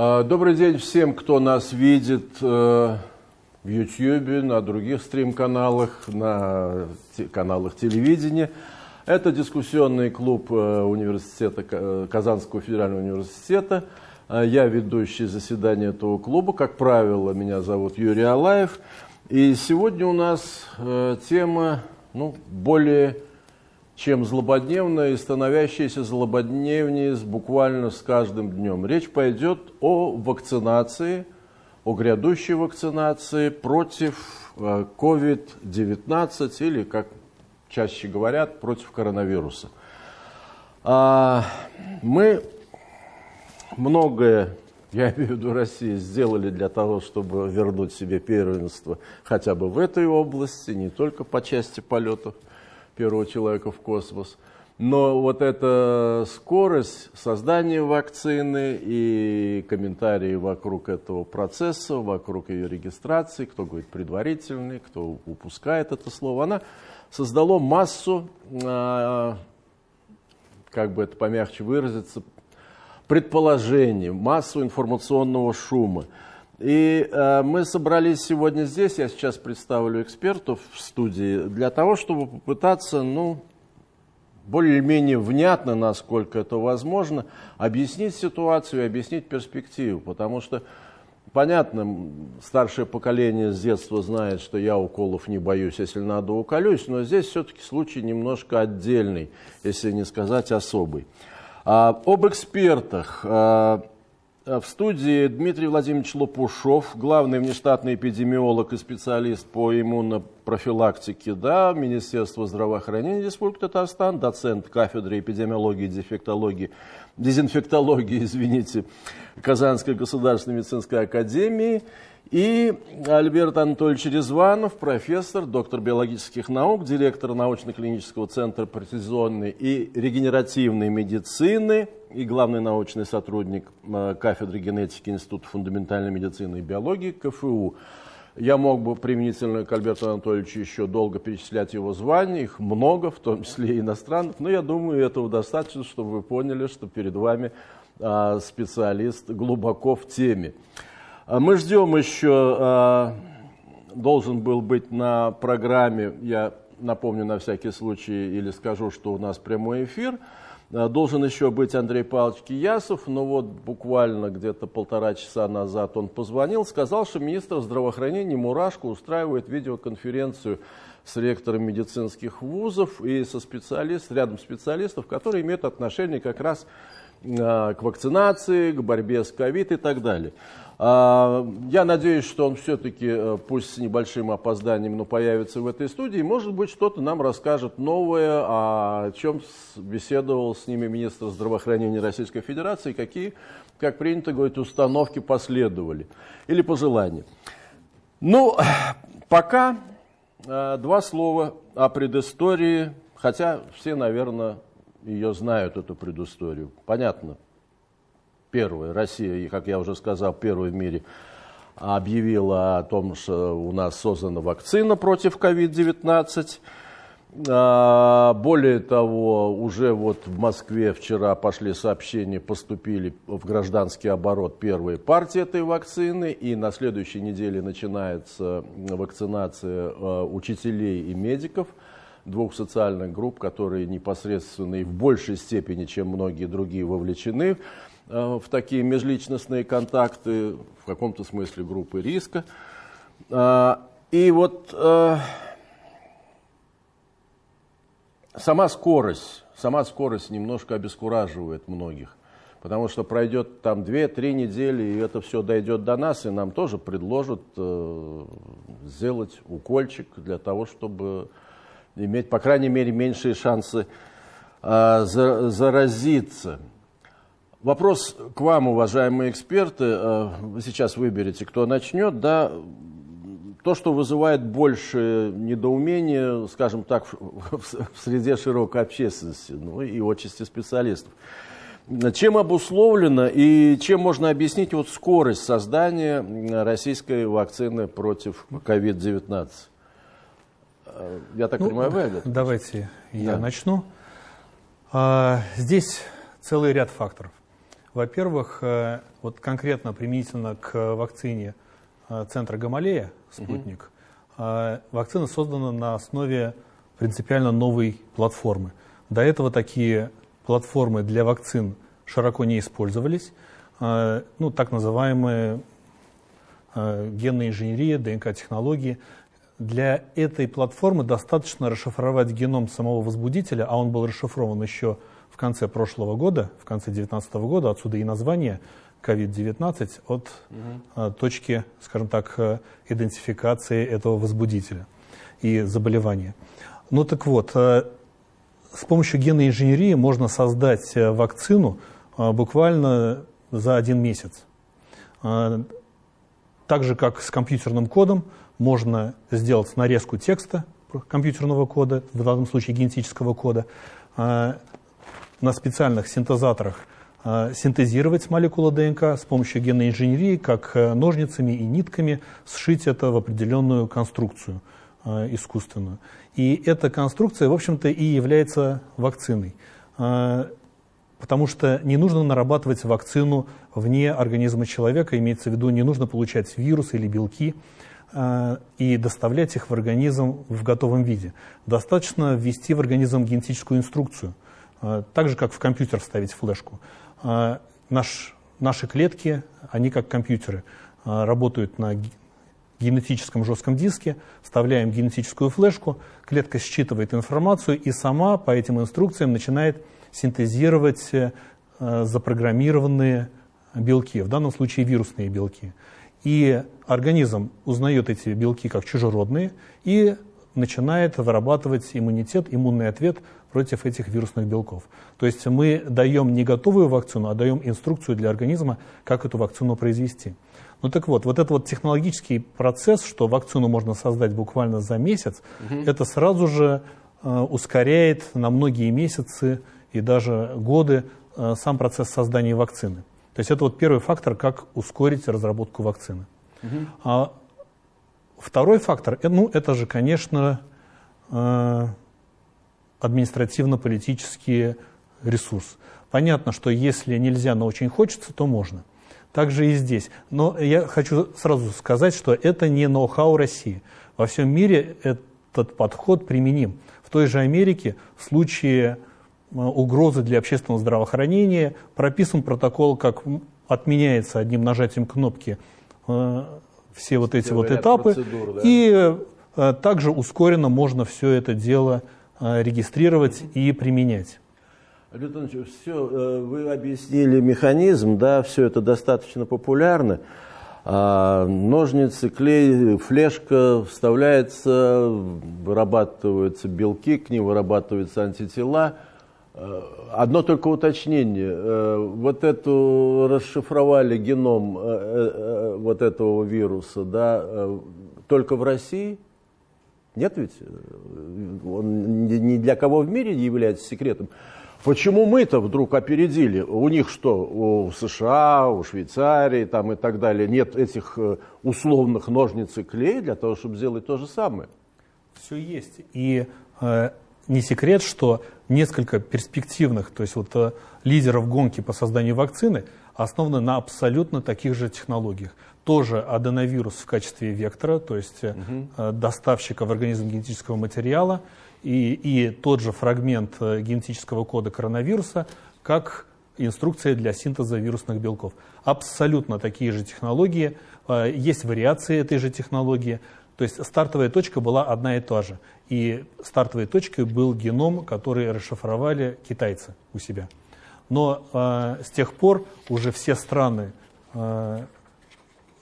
А, добрый день всем, кто нас видит э, в YouTube, на других стрим-каналах, на каналах телевидения. Это дискуссионный клуб э, университета, э, Казанского федерального университета. Я ведущий заседания этого клуба. Как правило, меня зовут Юрий Алаев. И сегодня у нас тема ну, более чем злободневная и становящаяся злободневнее буквально с каждым днем. Речь пойдет о вакцинации, о грядущей вакцинации против COVID-19 э, или, как чаще говорят, против коронавируса. А, мы многое, я имею в виду России, сделали для того, чтобы вернуть себе первенство хотя бы в этой области, не только по части полетов первого человека в космос. Но вот эта скорость создания вакцины и комментарии вокруг этого процесса, вокруг ее регистрации, кто говорит предварительный, кто упускает это слово, она создала массу, а, как бы это помягче выразиться, предположений, массу информационного шума. И э, мы собрались сегодня здесь, я сейчас представлю экспертов в студии, для того, чтобы попытаться, ну, более-менее внятно, насколько это возможно, объяснить ситуацию объяснить перспективу. Потому что, понятно, старшее поколение с детства знает, что я уколов не боюсь, если надо уколюсь, но здесь все-таки случай немножко отдельный, если не сказать особый. А, об экспертах. А, в студии Дмитрий Владимирович Лопушов, главный внештатный эпидемиолог и специалист по иммунопрофилактике да, Министерства здравоохранения Республики Татарстан, доцент кафедры эпидемиологии и дефектологии, дезинфектологии, извините, Казанской государственной медицинской академии – и Альберт Анатольевич Резванов, профессор, доктор биологических наук, директор научно-клинического центра прецизионной и регенеративной медицины и главный научный сотрудник э, кафедры генетики Института фундаментальной медицины и биологии КФУ. Я мог бы применительно к Альберту Анатольевичу еще долго перечислять его звания, их много, в том числе иностранных, но я думаю, этого достаточно, чтобы вы поняли, что перед вами а, специалист глубоко в теме. А мы ждем еще, а, должен был быть на программе, я напомню на всякий случай или скажу, что у нас прямой эфир, а, должен еще быть Андрей Павлович Киясов, но вот буквально где-то полтора часа назад он позвонил, сказал, что министр здравоохранения Мурашко устраивает видеоконференцию с ректором медицинских вузов и со специалистом, рядом специалистов, которые имеют отношение как раз к вакцинации, к борьбе с ковид и так далее. А, я надеюсь, что он все-таки, э, пусть с небольшим опозданием, но появится в этой студии. Может быть, что-то нам расскажет новое, о чем беседовал с ними министр здравоохранения Российской Федерации, какие, как принято говорить, установки последовали или пожелания. Ну, пока э, два слова о предыстории, хотя все, наверное, ее знают, эту предысторию. Понятно, первая, Россия, как я уже сказал, первая в мире объявила о том, что у нас создана вакцина против COVID-19. А, более того, уже вот в Москве вчера пошли сообщения, поступили в гражданский оборот первые партии этой вакцины, и на следующей неделе начинается вакцинация а, учителей и медиков двух социальных групп, которые непосредственно и в большей степени, чем многие другие, вовлечены в такие межличностные контакты, в каком-то смысле группы риска. Э, и вот э, сама скорость, сама скорость немножко обескураживает многих. Потому что пройдет там 2-3 недели, и это все дойдет до нас, и нам тоже предложат э, сделать укольчик для того, чтобы иметь, по крайней мере, меньшие шансы э, заразиться. Вопрос к вам, уважаемые эксперты. Э, вы сейчас выберете, кто начнет. Да, то, что вызывает больше недоумения, скажем так, в среде широкой общественности, ну и отчасти специалистов. Чем обусловлено и чем можно объяснить вот скорость создания российской вакцины против COVID-19? Э, я так ну, понимаю, вы Давайте да. я начну. А, здесь целый ряд факторов. Во-первых, э, вот конкретно применительно к вакцине э, центра Гамалея, спутник, угу. вакцина создана на основе принципиально новой платформы. До этого такие платформы для вакцин широко не использовались. Ну, так называемые генная инженерия, ДНК-технологии. Для этой платформы достаточно расшифровать геном самого возбудителя, а он был расшифрован еще в конце прошлого года, в конце 2019 года, отсюда и название COVID-19 от угу. точки, скажем так, э, идентификации этого возбудителя и заболевания. Ну так вот, э, с помощью генной инженерии можно создать вакцину буквально за один месяц. Так же, как с компьютерным кодом, можно сделать нарезку текста компьютерного кода, в данном случае генетического кода, на специальных синтезаторах а, синтезировать молекулы ДНК с помощью генной инженерии, как э, ножницами и нитками сшить это в определенную конструкцию а, искусственную. И эта конструкция, в общем-то, и является вакциной. Потому что не нужно нарабатывать вакцину вне организма человека, имеется в виду, не нужно получать вирусы или белки, Э, и доставлять их в организм в готовом виде. Достаточно ввести в организм генетическую инструкцию, э, так же, как в компьютер вставить флешку. Э, наш, наши клетки, они как компьютеры, работают на генетическом жестком диске, вставляем генетическую флешку, клетка считывает информацию и сама по этим инструкциям начинает синтезировать запрограммированные белки, в данном случае вирусные белки. И организм узнает эти белки как чужеродные и начинает вырабатывать иммунитет, иммунный ответ против этих вирусных белков. То есть мы даем не готовую вакцину, а даем инструкцию для организма, как эту вакцину произвести. Ну так вот, вот этот вот технологический процесс, что вакцину можно создать буквально за месяц, угу. это сразу же э, ускоряет на многие месяцы и даже годы э, сам процесс создания вакцины. То есть это вот первый фактор, как ускорить разработку вакцины. Угу. А второй фактор, э, ну это же, конечно, э, административно-политический ресурс. Понятно, что если нельзя, но очень хочется, то можно. Также и здесь. Но я хочу сразу сказать, что это не ноу-хау России. Во всем мире этот подход применим. В той же Америке в случае Э, угрозы для общественного здравоохранения. Прописан протокол, как отменяется одним нажатием кнопки э, все вот эти все вот этапы. Процедур, да? И э, также ускоренно можно все это дело регистрировать и применять. Александр все, вы объяснили механизм, да, все это достаточно популярно. А, ножницы, клей, флешка вставляется, вырабатываются белки, к ним вырабатываются антитела – Э, одно только уточнение. Э, вот эту расшифровали геном э, вот этого вируса, да, только в России? Нет ведь? Он ни для кого в мире не является секретом. Почему мы-то вдруг опередили? У них что, у США, у Швейцарии там и так далее, нет этих условных ножниц и клей для того, чтобы сделать то же самое? Все есть. И э, не секрет, что несколько перспективных, то есть вот э, лидеров гонки по созданию вакцины основаны на абсолютно таких же технологиях. Тоже аденовирус в качестве вектора, то есть угу. доставщика в организм генетического материала, и, и тот же фрагмент генетического кода коронавируса, как инструкция для синтеза вирусных белков. Абсолютно такие же технологии, есть вариации этой же технологии, то есть стартовая точка была одна и та же. И стартовой точкой был геном, который расшифровали китайцы у себя. Но э, с тех пор уже все страны э,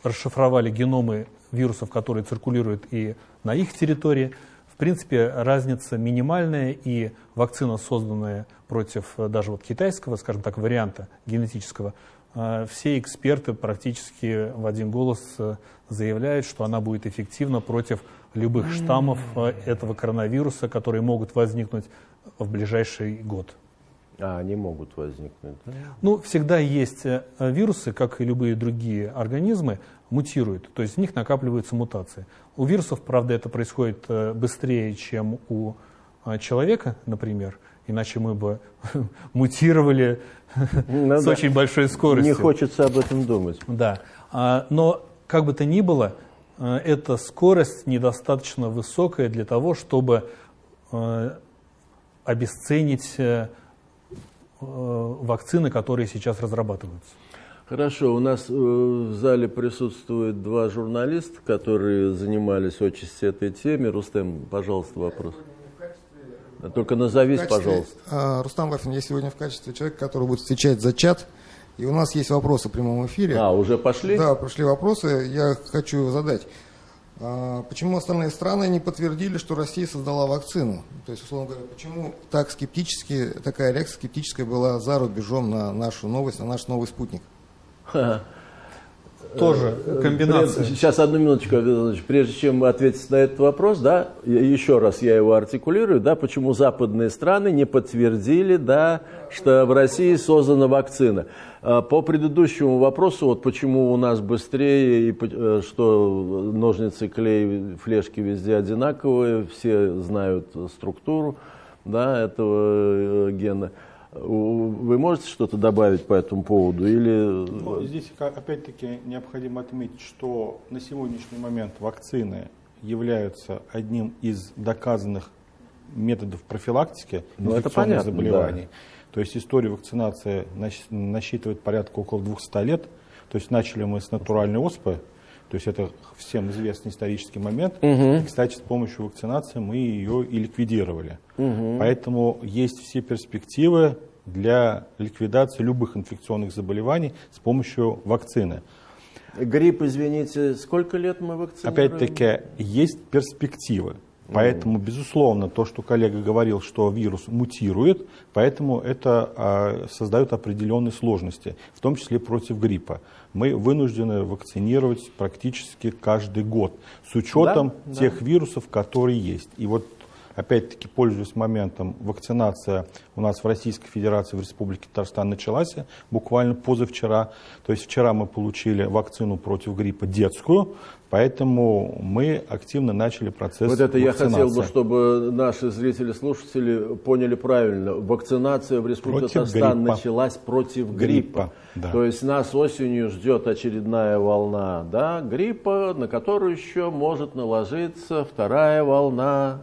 расшифровали геномы вирусов, которые циркулируют и на их территории. В принципе, разница минимальная, и вакцина, созданная против даже вот китайского, скажем так, варианта генетического, э, все эксперты практически в один голос э, заявляет, что она будет эффективна против любых штаммов э, этого коронавируса, которые могут возникнуть в ближайший год. А, они могут возникнуть. Да? Ну, всегда есть э, вирусы, как и любые другие организмы, мутируют, то есть в них накапливаются мутации. У вирусов, правда, это происходит э, быстрее, чем у человека, например, иначе мы бы мутировали ну, с очень большой скоростью. Не хочется об этом думать. Да. А, но как бы то ни было, э, эта скорость недостаточно высокая для того, чтобы э, обесценить э, вакцины, которые сейчас разрабатываются. Хорошо, у нас в зале присутствуют два журналиста, которые занимались очень этой теме. Рустем, пожалуйста, вопрос. Только назовись, качестве, пожалуйста. А, Рустам Вафин, я сегодня в качестве человека, который будет встречать за чат и у нас есть вопросы в прямом эфире. А, уже пошли? Да, пошли вопросы. Я хочу задать. А, почему остальные страны не подтвердили, что Россия создала вакцину? То есть, условно говоря, почему так скептически, такая реакция скептическая была за рубежом на нашу новость, на наш новый спутник? Тоже э, комбинация. Сейчас одну минуточку, прежде чем ответить на этот вопрос, да, еще раз я его артикулирую, да, почему западные страны не подтвердили, да, что в России создана вакцина. А, по предыдущему вопросу, вот почему у нас быстрее, и э, что ножницы, клей, флешки везде одинаковые, все знают структуру да, этого э, гена. Вы можете что-то добавить по этому поводу? Или... Ну, здесь опять-таки необходимо отметить, что на сегодняшний момент вакцины являются одним из доказанных методов профилактики ну, инфекционных заболеваний. Да. То есть история вакцинации насчитывает порядка около 200 лет. То есть начали мы с натуральной оспы, то есть это всем известный исторический момент. Угу. И, кстати, с помощью вакцинации мы ее и ликвидировали. Угу. Поэтому есть все перспективы для ликвидации любых инфекционных заболеваний с помощью вакцины. Грипп, извините, сколько лет мы вакцинируем? Опять-таки, есть перспективы. Поэтому, безусловно, то, что коллега говорил, что вирус мутирует, поэтому это а, создает определенные сложности, в том числе против гриппа. Мы вынуждены вакцинировать практически каждый год с учетом да, тех да. вирусов, которые есть. И вот Опять-таки, пользуясь моментом, вакцинация у нас в Российской Федерации, в Республике Татарстан началась буквально позавчера. То есть вчера мы получили вакцину против гриппа детскую, Поэтому мы активно начали процесс Вот это вакцинации. я хотел бы, чтобы наши зрители, слушатели поняли правильно. Вакцинация в Республике Татарстан началась против гриппа. гриппа да. То есть нас осенью ждет очередная волна да, гриппа, на которую еще может наложиться вторая волна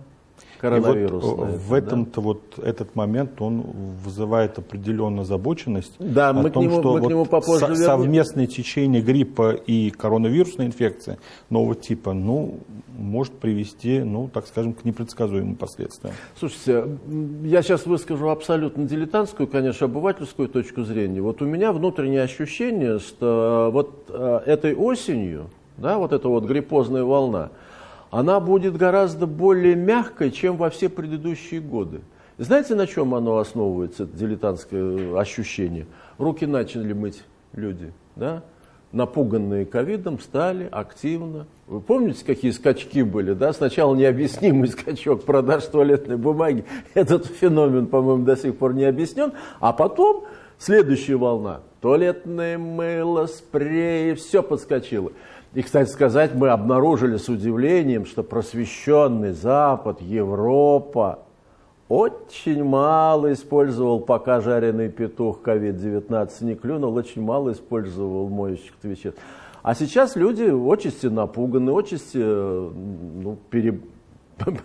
коронавирус. Вот в этом-то да? вот этот момент он вызывает определенную озабоченность да, о мы том, нему, что мы вот нему попозже со, совместное течение гриппа и коронавирусной инфекции нового типа, ну, может привести, ну, так скажем, к непредсказуемым последствиям. Слушайте, я сейчас выскажу абсолютно дилетантскую, конечно, обывательскую точку зрения. Вот у меня внутреннее ощущение, что вот э, этой осенью, да, вот эта вот гриппозная волна, она будет гораздо более мягкой, чем во все предыдущие годы. Знаете, на чем оно основывается, это дилетантское ощущение? Руки начали мыть люди, да? напуганные ковидом, стали активно. Вы помните, какие скачки были? Да? Сначала необъяснимый скачок продаж туалетной бумаги. Этот феномен, по-моему, до сих пор не объяснен. А потом следующая волна. Туалетное мыло, спреи, все подскочило. И, кстати сказать, мы обнаружили с удивлением, что просвещенный Запад, Европа очень мало использовал, пока жареный петух COVID-19 не клюнул, очень мало использовал моющих веществ. А сейчас люди отчасти напуганы, отчасти ну, пере,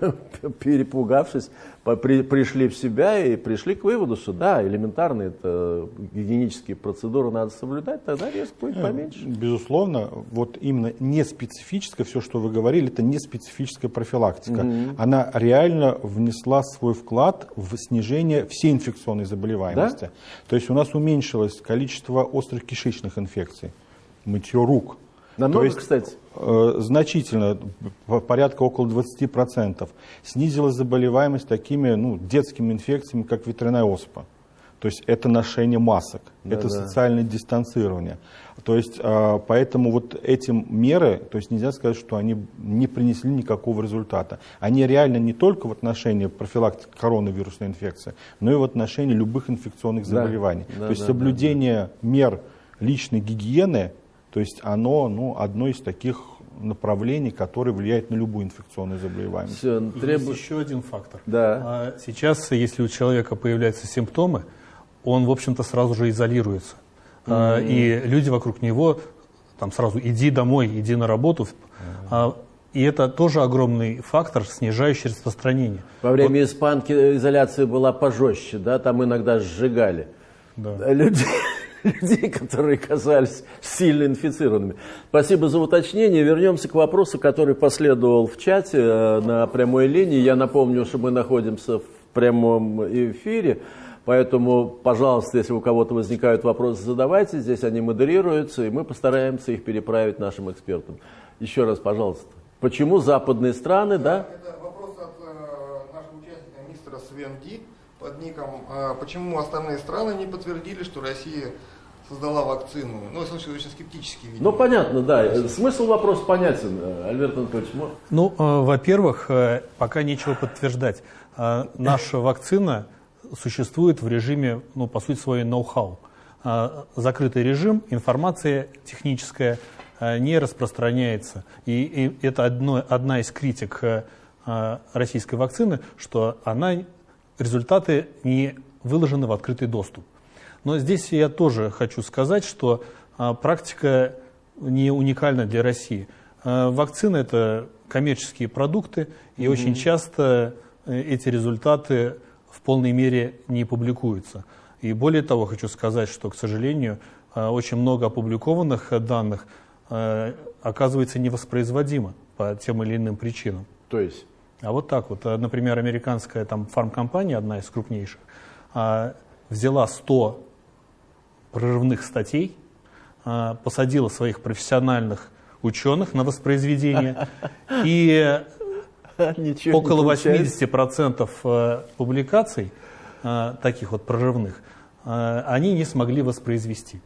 перепугавшись, при, пришли в себя и пришли к выводу, что да, элементарные это гигиенические процедуры надо соблюдать, тогда риск будет э, поменьше. Безусловно, вот именно не специфическое, все, что вы говорили, это не специфическая профилактика. Угу. Она реально внесла свой вклад в снижение всей инфекционной заболеваемости. Да? То есть у нас уменьшилось количество острых кишечных инфекций, мытье рук. Намного, То есть, кстати? Э, значительно, порядка около 20%. Снизилась заболеваемость такими ну, детскими инфекциями, как ветряная оспа. То есть это ношение масок, да, это да. социальное дистанцирование. То есть э, поэтому вот эти меры, то есть нельзя сказать, что они не принесли никакого результата. Они реально не только в отношении профилактики коронавирусной инфекции, но и в отношении любых инфекционных заболеваний. Да, то есть да, соблюдение да, да. мер личной гигиены то есть оно ну, одно из таких направлений, которые влияют на любую инфекционную заболеваемость. Все, требует... Есть еще один фактор. Да. А сейчас, если у человека появляются симптомы, он, в общем-то, сразу же изолируется. Mm-hmm. И люди вокруг него там сразу иди домой, иди на работу. Mm-hmm. И это тоже огромный фактор, снижающий распространение. Во время вот. испанки изоляция была пожестче, да, там иногда сжигали да. людей, людей, которые казались сильно инфицированными. Спасибо за уточнение. Вернемся к вопросу, который последовал в чате э, на прямой линии. Я напомню, что мы находимся в прямом эфире. Поэтому, пожалуйста, если у кого-то возникают вопросы, задавайте. Здесь они модерируются, и мы постараемся их переправить нашим экспертам. Еще раз, пожалуйста. Почему западные страны, да? Это вопрос от э, нашего участника мистера Свенди под ником. Э, почему остальные страны не подтвердили, что Россия создала вакцину? Ну, в смысле, очень скептически видимо. Ну, понятно, да. Смысл вопроса понятен, Альберт Анатольевич. Ну, э, во-первых, э, пока нечего подтверждать. Э, наша вакцина существует в режиме, ну, по сути, своей ноу-хау. А, закрытый режим, информация техническая а, не распространяется. И, и это одно, одна из критик а, российской вакцины, что она, результаты не выложены в открытый доступ. Но здесь я тоже хочу сказать, что практика не уникальна для России. Вакцины – это коммерческие продукты, и mm-hmm. очень часто э, эти результаты в полной мере не публикуются. И более того, хочу сказать, что, к сожалению, э, очень много опубликованных данных оказывается невоспроизводимо по тем или иным причинам. То есть? А вот так вот. Э, например, американская там, фармкомпания, одна из крупнейших, взяла 100 прорывных статей, посадила своих профессиональных ученых на воспроизведение и Ничего Около 80% э, публикаций, таких вот прорывных, они не смогли воспроизвести.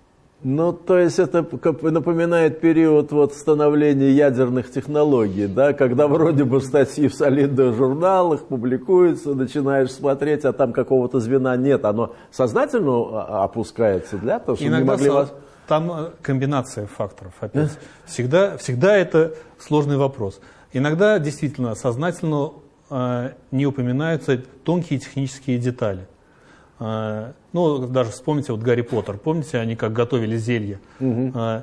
Ну, то есть это напоминает период вот становления ядерных технологий, да, когда вроде бы статьи в солидных журналах публикуются, начинаешь смотреть, а там какого-то звена нет, оно сознательно опускается для того, чтобы Иногда не могли вас... Там комбинация факторов опять. Всегда, всегда это сложный вопрос. Иногда действительно сознательно э, не упоминаются тонкие технические детали. Э, ну, даже вспомните вот Гарри Поттер. Помните, они как готовили зелье? Угу. Э,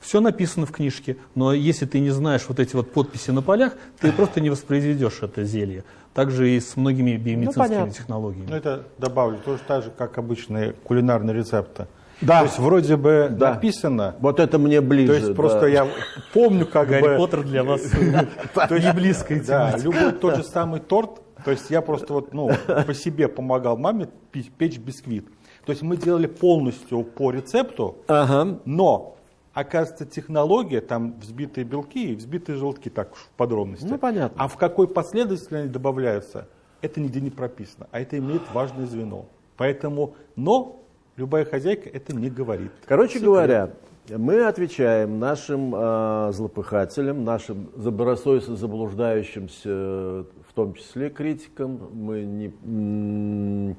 все написано в книжке, но если ты не знаешь вот эти вот подписи на полях, ты просто не воспроизведешь это зелье. Также и с многими биомедицинскими ну, технологиями. Ну, это добавлю, тоже так же, как обычные кулинарные рецепты. Да. То есть вроде бы да. написано. Вот это мне ближе. То есть просто я помню, как Гарри бы... Поттер для вас не близкая Да, любой тот же самый торт. То есть я просто вот, ну, по себе помогал маме печь бисквит. То есть мы делали полностью по рецепту, но оказывается, технология, там взбитые белки и взбитые желтки, так в подробности. Ну, понятно. А в какой последовательности они добавляются, это нигде не прописано. А это имеет важное звено. Поэтому, но Любая хозяйка это не говорит. Короче Секрет. говоря, мы отвечаем нашим э, злопыхателям, нашим добросовестно заблуждающимся, в том числе критикам. Мы не,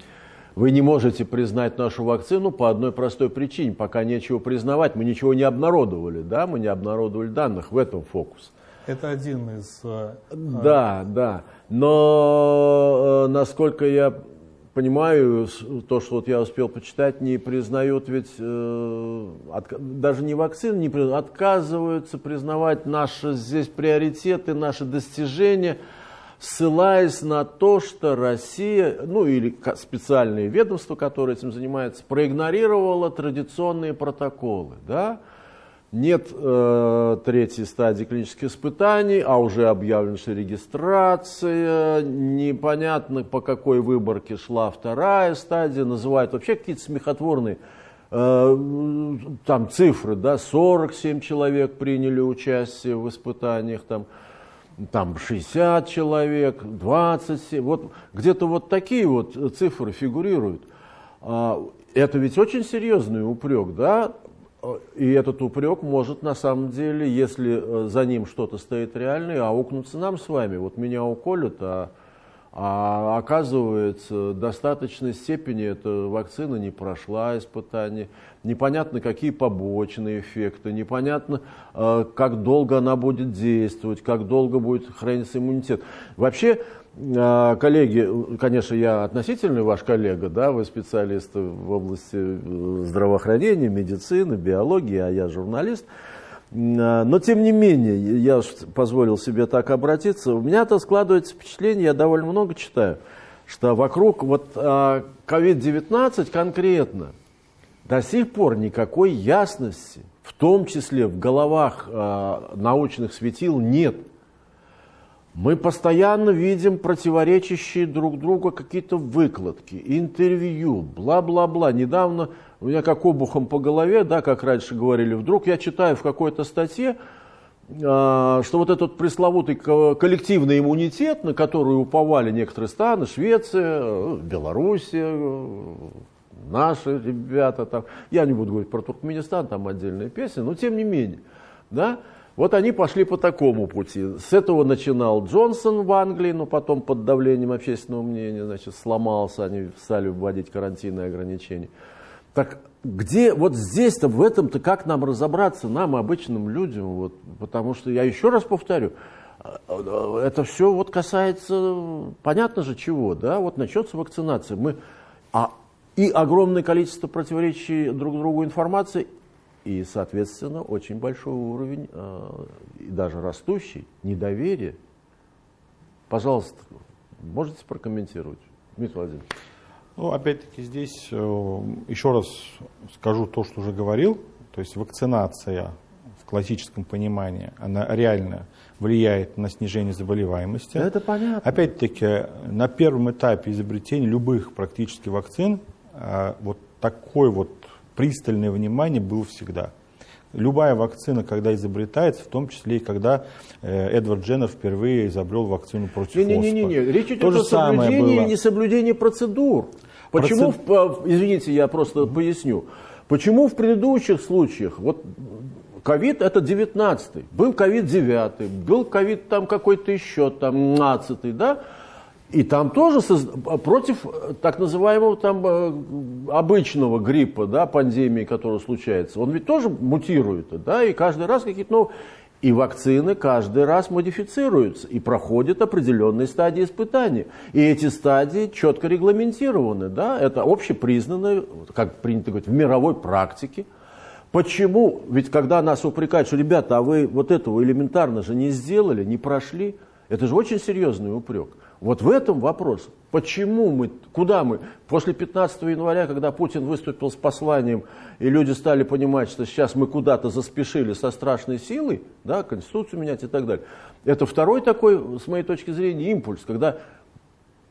вы не можете признать нашу вакцину по одной простой причине. Пока нечего признавать, мы ничего не обнародовали, да, мы не обнародовали данных, в этом фокус. Это один из... Э, да, да. Но, э, насколько я понимаю, то, что вот я успел почитать, не признают ведь, э, от, даже не вакцины, не признают, отказываются признавать наши здесь приоритеты, наши достижения, ссылаясь на то, что Россия, ну или специальные ведомства, которые этим занимаются, проигнорировала традиционные протоколы, да, нет э, третьей стадии клинических испытаний, а уже объявлена регистрация, непонятно по какой выборке шла вторая стадия, называют вообще какие-то смехотворные э, там цифры, да, 47 человек приняли участие в испытаниях, там, там 60 человек, 27, вот где-то вот такие вот цифры фигурируют. А, это ведь очень серьезный упрек, да, и этот упрек может на самом деле, если э, за ним что-то стоит реальное, аукнуться нам с вами. Вот меня уколют, а, А оказывается, в достаточной степени эта вакцина не прошла испытания, непонятно какие побочные эффекты, непонятно, э, как долго она будет действовать, как долго будет храниться иммунитет. Вообще, коллеги, конечно, я относительный ваш коллега, да, вы специалисты в области э, здравоохранения, медицины, биологии, а я журналист – а, но тем не менее, я позволил себе так обратиться, у меня-то складывается впечатление, я довольно много читаю, что вокруг вот COVID-19 а, конкретно до сих пор никакой ясности, в том числе в головах научных светил, нет. Мы постоянно видим противоречащие друг другу какие-то выкладки, интервью, бла-бла-бла. Недавно у меня как обухом по голове, да, как раньше говорили, вдруг я читаю в какой-то статье, а, что вот этот пресловутый коллективный иммунитет, на который уповали некоторые страны, Швеция, Белоруссия, наши ребята там, я не буду говорить про Туркменистан, там отдельная песня, но тем не менее, да, вот они пошли по такому пути. С этого начинал Джонсон в Англии, но потом под давлением общественного мнения, значит, сломался, они стали вводить карантинные ограничения. Так где вот здесь-то, в этом-то как нам разобраться, нам, обычным людям, вот, потому что, я еще раз повторю, это все вот касается, понятно же чего, да, вот начнется вакцинация, мы, а, и огромное количество противоречий друг другу информации, и, соответственно, очень большой уровень, э, и даже растущий, недоверие. Пожалуйста, можете прокомментировать, Дмитрий Владимирович? Ну, опять-таки здесь э, еще раз скажу то, что уже говорил. То есть вакцинация в классическом понимании, она реально влияет на снижение заболеваемости. Это понятно. Опять-таки, на первом этапе изобретения любых практически вакцин э, вот такое вот пристальное внимание было всегда. Любая вакцина, когда изобретается, в том числе и когда э, Эдвард Дженнер впервые изобрел вакцину против не, не, не, не, не. Речь идет о соблюдении и несоблюдении процедур. Почему, Процед... извините, я просто поясню. Почему в предыдущих случаях, вот ковид это 19 был ковид 9 был ковид там какой-то еще, там 15 да, и там тоже против так называемого там э, обычного гриппа, да, пандемии, которая случается, он ведь тоже мутирует, да, и каждый раз какие-то новые... И вакцины каждый раз модифицируются и проходят определенные стадии испытания. И эти стадии четко регламентированы. Да? Это общепризнанное, как принято говорить, в мировой практике. Почему? Ведь когда нас упрекают, что, ребята, а вы вот этого элементарно же не сделали, не прошли, это же очень серьезный упрек. Вот в этом вопрос. Почему мы, куда мы? После 15 января, когда Путин выступил с посланием, и люди стали понимать, что сейчас мы куда-то заспешили со страшной силой, да, Конституцию менять и так далее. Это второй такой, с моей точки зрения, импульс, когда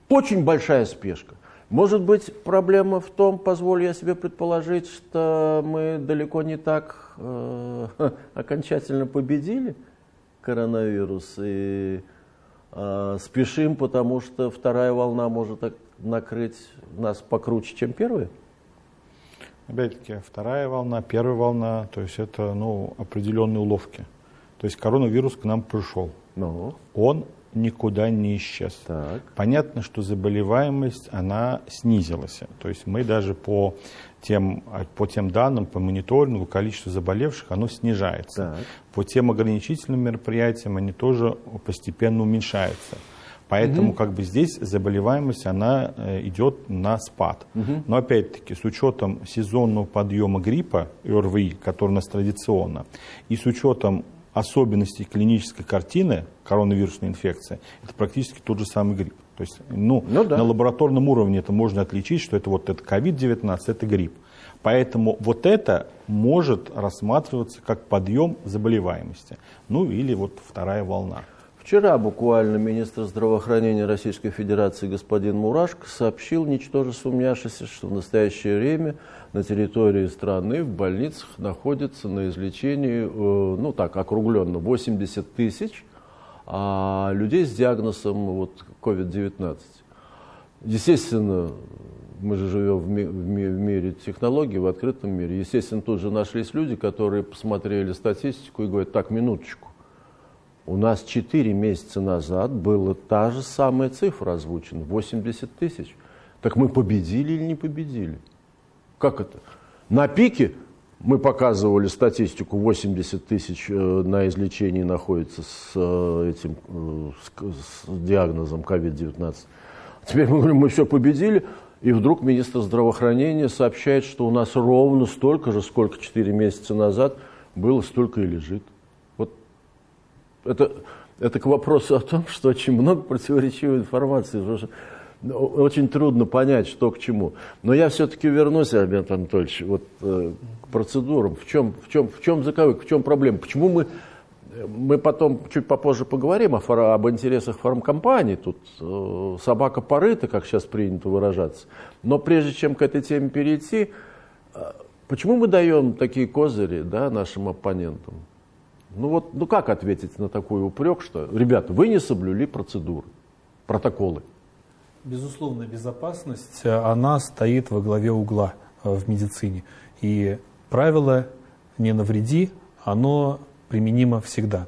очень большая спешка. Может быть, проблема в том, позволю я себе предположить, что мы далеко не так э, окончательно победили коронавирус и спешим, потому что вторая волна может накрыть нас покруче, чем первая? Опять-таки, вторая волна, первая волна, то есть это ну, определенные уловки. То есть коронавирус к нам пришел. Ну. Он никуда не исчез. Так. Понятно, что заболеваемость, она снизилась. То есть мы даже по тем, по тем данным, по мониторингу, количество заболевших, оно снижается. Так. По тем ограничительным мероприятиям они тоже постепенно уменьшаются. Поэтому угу. как бы здесь заболеваемость, она э, идет на спад. Угу. Но опять-таки с учетом сезонного подъема гриппа, ОРВИ, который у нас традиционно, и с учетом особенностей клинической картины коронавирусной инфекции, это практически тот же самый грипп. То есть ну, ну, да. на лабораторном уровне это можно отличить, что это вот это COVID-19, это грипп. Поэтому вот это может рассматриваться как подъем заболеваемости. Ну или вот вторая волна. Вчера буквально министр здравоохранения Российской Федерации господин Мурашко сообщил, ничтоже сумняшися, что в настоящее время на территории страны в больницах находится на излечении, э, ну так, округленно, 80 тысяч а людей с диагнозом вот, COVID-19. Естественно, мы же живем в, ми в, ми в мире технологий, в открытом мире. Естественно, тут же нашлись люди, которые посмотрели статистику и говорят, так, минуточку, У нас 4 месяца назад была та же самая цифра озвучена, 80 тысяч. Так мы победили или не победили? Как это? На пике мы показывали статистику, 80 тысяч э, на излечении находится с э, этим э, с, диагнозом COVID-19. Теперь мы говорим, мы все победили, и вдруг министр здравоохранения сообщает, что у нас ровно столько же, сколько 4 месяца назад было, столько и лежит. Вот это, это к вопросу о том, что очень много противоречивой информации. Очень трудно понять, что к чему. Но я все-таки вернусь, Альберт Анатольевич, вот, э, к процедурам. В чем, в, чем, в чем заковык, в чем проблема? Почему мы, мы потом чуть попозже поговорим о, об интересах фармкомпаний. Тут э, собака порыта, как сейчас принято выражаться. Но прежде чем к этой теме перейти, э, почему мы даем такие козыри да, нашим оппонентам? Ну вот, ну как ответить на такой упрек, что, ребята, вы не соблюли процедуры, протоколы? Безусловно, безопасность, э, она стоит во главе угла э, в медицине. И правило «не навреди», оно применимо всегда.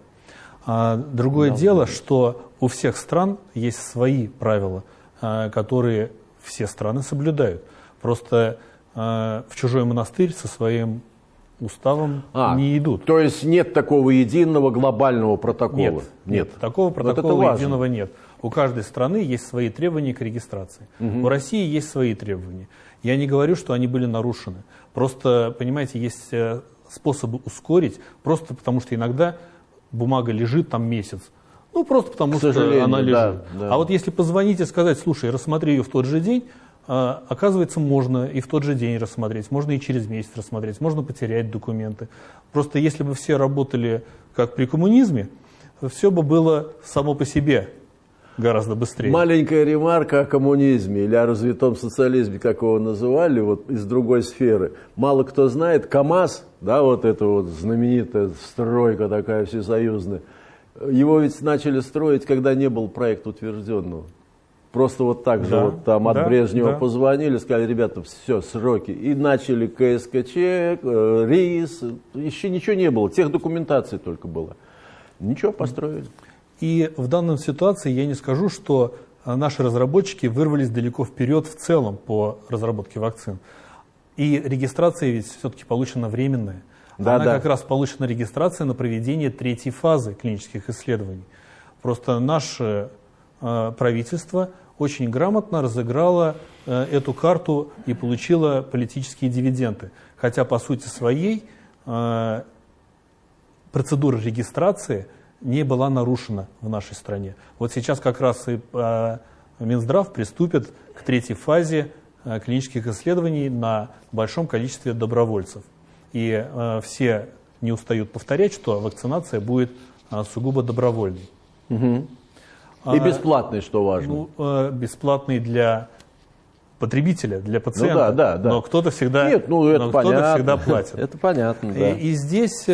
А другое да, дело, да. что у всех стран есть свои правила, э, которые все страны соблюдают. Просто в чужой монастырь со своим уставом а, не идут. То есть нет такого единого глобального протокола? Нет, нет. нет такого протокола единого нет. У каждой страны есть свои требования к регистрации. Угу. У России есть свои требования. Я не говорю, что они были нарушены. Просто, понимаете, есть э, способы ускорить, просто потому что иногда бумага лежит там месяц. Ну, просто потому что она лежит. Да, да. А вот если позвонить и сказать, слушай, рассмотри ее в тот же день, а, оказывается, можно и в тот же день рассмотреть, можно и через месяц рассмотреть, можно потерять документы. Просто если бы все работали как при коммунизме, все бы было само по себе гораздо быстрее. Маленькая ремарка о коммунизме или о развитом социализме, как его называли, вот из другой сферы. Мало кто знает, КАМАЗ, да, вот эта вот знаменитая стройка такая всесоюзная, его ведь начали строить, когда не был проект утвержденного. Просто вот так да, же вот там от да, Брежнева да. позвонили, сказали, ребята, все, сроки. И начали КСКЧ, э, РИС, еще ничего не было, тех документаций только было. Ничего, построили. И в данной ситуации я не скажу, что э, наши разработчики вырвались далеко вперед в целом по разработке вакцин. И регистрация ведь все-таки получена временная. Да, Она да. как раз получена регистрация на проведение третьей фазы клинических исследований. Просто наше э, правительство очень грамотно разыграло э, эту карту и получило политические дивиденды. Хотя по сути своей э, процедура регистрации – не была нарушена в нашей стране. Вот сейчас как раз и э, Минздрав приступит к третьей фазе э, клинических исследований на большом количестве добровольцев. И э, все не устают повторять, что вакцинация будет сугубо добровольной. Угу. И бесплатной, что важно. Ну, бесплатной для потребителя, для пациента. Ну, да, да, да. Но кто-то всегда, Нет, ну, это но кто-то всегда платит. Это понятно, да. И, и здесь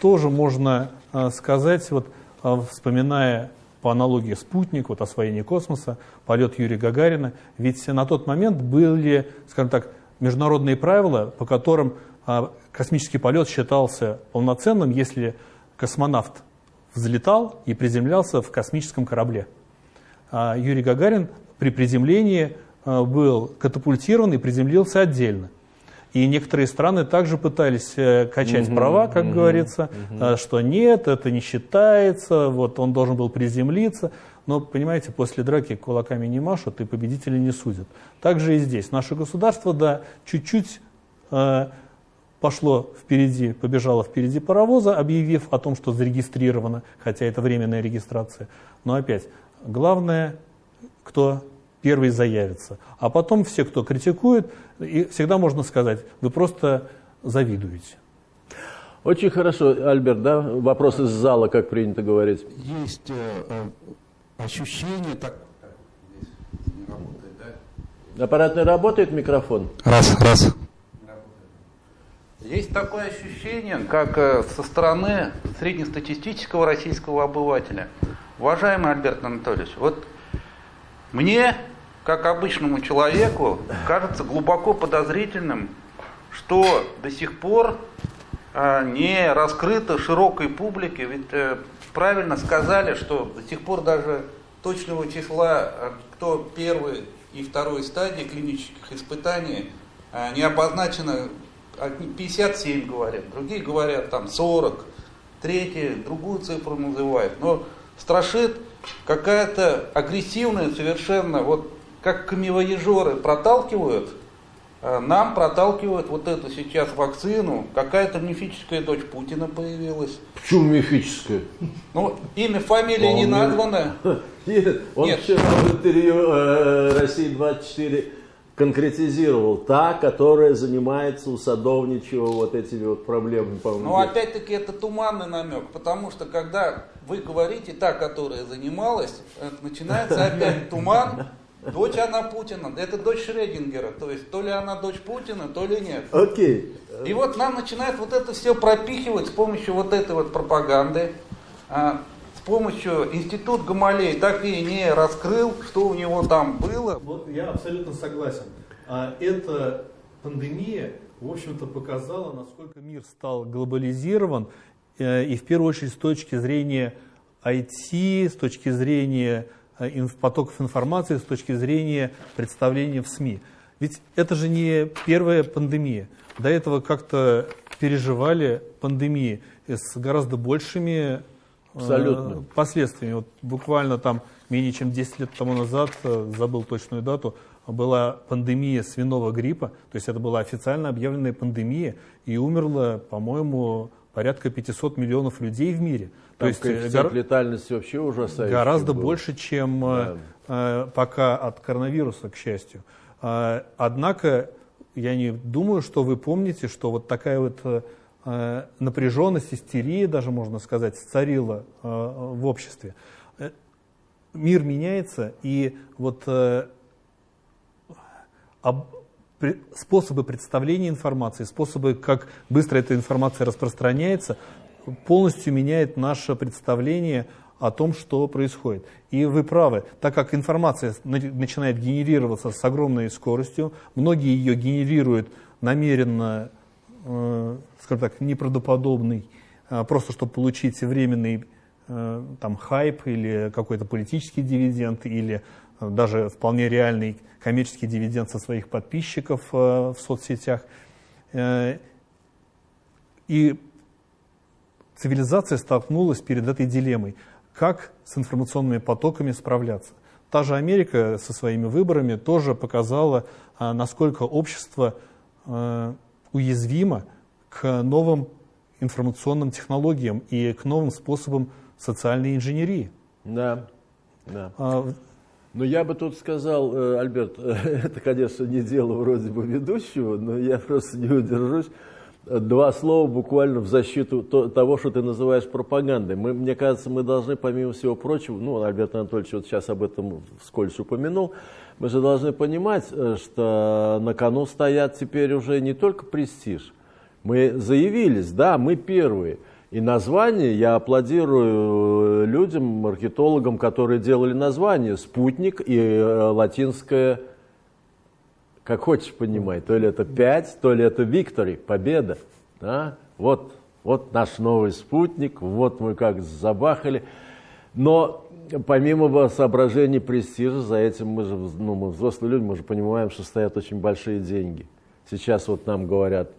тоже можно а, сказать, вот, а, вспоминая по аналогии спутник, вот освоение космоса, полет Юрия Гагарина, ведь на тот момент были, скажем так, международные правила, по которым а, космический полет считался полноценным, если космонавт взлетал и приземлялся в космическом корабле. Юрий Гагарин при приземлении был катапультирован и приземлился отдельно. И некоторые страны также пытались э, качать угу, права, как угу, говорится, угу. что нет, это не считается, вот он должен был приземлиться. Но, понимаете, после драки кулаками не машут и победители не судят. Также и здесь. Наше государство, да, чуть-чуть э, пошло впереди, побежало впереди паровоза, объявив о том, что зарегистрировано, хотя это временная регистрация. Но опять, главное, кто первый заявится. А потом все, кто критикует, и всегда можно сказать, вы просто завидуете. Очень хорошо, Альберт, да? Вопрос из зала, как принято говорить. Есть э, э ощущение, так... Аппарат не работает, микрофон? Раз, раз. Есть такое ощущение, как э, со стороны среднестатистического российского обывателя. Уважаемый Альберт Анатольевич, вот мне как обычному человеку, кажется глубоко подозрительным, что до сих пор а, не раскрыто широкой публике, ведь э, правильно сказали, что до сих пор даже точного числа, э, кто первый и второй стадии клинических испытаний э, не обозначено 57 говорят, другие говорят там 40, третьи другую цифру называют. Но страшит какая-то агрессивная совершенно, вот как камевоежоры проталкивают, э, нам проталкивают вот эту сейчас вакцину. Какая-то мифическая дочь Путина появилась. Почему мифическая? Ну, имя, фамилия не названо. Нет, он Нет. вчера в интервью э, России-24 конкретизировал. Та, которая занимается у Садовничего вот этими вот проблемами, по-моему. Но опять-таки это туманный намек, потому что когда вы говорите та, которая занималась, э, начинается опять туман. Дочь она Путина, это дочь Шредингера, то есть то ли она дочь Путина, то ли нет. Окей. И вот нам начинают вот это все пропихивать с помощью вот этой вот пропаганды, а, с помощью институт Гамалей так и не раскрыл, что у него там было. Вот я абсолютно согласен. А Эта пандемия, в общем-то, показала, насколько мир стал глобализирован, э, и в первую очередь с точки зрения IT, с точки зрения потоков информации, с точки зрения представления в СМИ. Ведь это же не первая пандемия. До этого как-то переживали пандемии с гораздо большими э, Абсолютно. последствиями. Вот буквально там менее чем 10 лет тому назад, э, забыл точную дату, была пандемия свиного гриппа, то есть это была официально объявленная пандемия, и умерло, по-моему, порядка 500 миллионов людей в мире. Там то есть э, гора- летальности вообще ужасающий. гораздо был. больше, чем э, э, пока от коронавируса, к счастью. А, Однако я не думаю, что вы помните, что вот такая вот э, э, напряженность, истерия, даже можно сказать, царила э, в обществе. Э, Мир меняется, и вот э, об- способы представления информации, способы, как быстро эта информация распространяется, полностью меняет наше представление о том, что происходит. И вы правы, так как информация на- начинает генерироваться с огромной скоростью, многие ее генерируют намеренно, э, скажем так, неправдоподобный, э, просто чтобы получить временный э, там, хайп или какой-то политический дивиденд, или э, даже вполне реальный коммерческий дивиденд со своих подписчиков э, в соцсетях. Э, И цивилизация столкнулась перед этой дилеммой. Как с информационными потоками справляться? Та же Америка со своими выборами тоже показала, а, насколько общество э, уязвимо к новым информационным технологиям и к новым способам социальной инженерии. Да, да. А, Но я бы тут сказал, э, Альберт, это, конечно, не дело вроде бы ведущего, но я просто не удержусь. Два слова буквально в защиту то- того, что ты называешь пропагандой. Мы, мне кажется, мы должны, помимо всего прочего, ну, Альберт Анатольевич вот сейчас об этом вскользь упомянул, мы же должны понимать, э, что на кону стоят теперь уже не только престиж. Мы заявились, да, мы первые. И название, я аплодирую людям, маркетологам, которые делали название «Спутник» и э, латинское, как хочешь понимай, то ли это «пять», то ли это «Виктори», «Победа». Да? Вот, вот наш новый спутник, вот мы как забахали. Но помимо соображений престижа, за этим мы же, ну, мы взрослые люди, мы же понимаем, что стоят очень большие деньги. Сейчас вот нам говорят,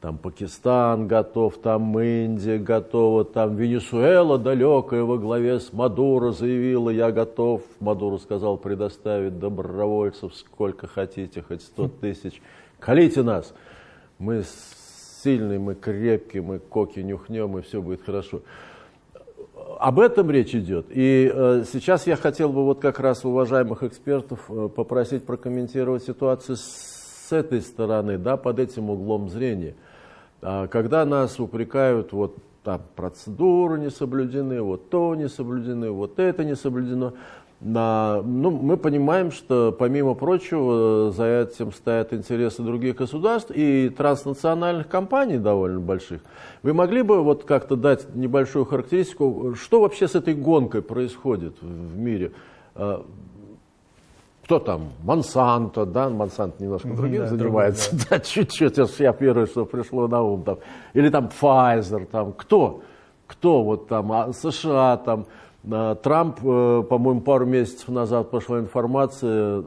там Пакистан готов, там Индия готова, там Венесуэла далекая во главе с Мадуро заявила, я готов. Мадуро сказал предоставить добровольцев сколько хотите, хоть 100 тысяч. Колите нас. Мы сильные, мы крепкие, мы коки нюхнем, и все будет хорошо. Об этом речь идет. И э, сейчас я хотел бы вот как раз уважаемых экспертов э, попросить прокомментировать ситуацию с этой стороны, да, под этим углом зрения. А, когда нас упрекают, вот там процедуры не соблюдены, вот то не соблюдены, вот это не соблюдено, на, ну, мы понимаем, что помимо прочего за этим стоят интересы других государств и транснациональных компаний довольно больших. Вы могли бы вот как-то дать небольшую характеристику, что вообще с этой гонкой происходит в мире? Кто там? Монсанто, да? Монсанто немножко Мгм, другим да, занимается. Да, чуть-чуть, ж я первое, что пришло на ум. Там. Или там Pfizer, там кто? Кто вот там, а, США там, а, Трамп, э, по-моему, пару месяцев назад пошла информация,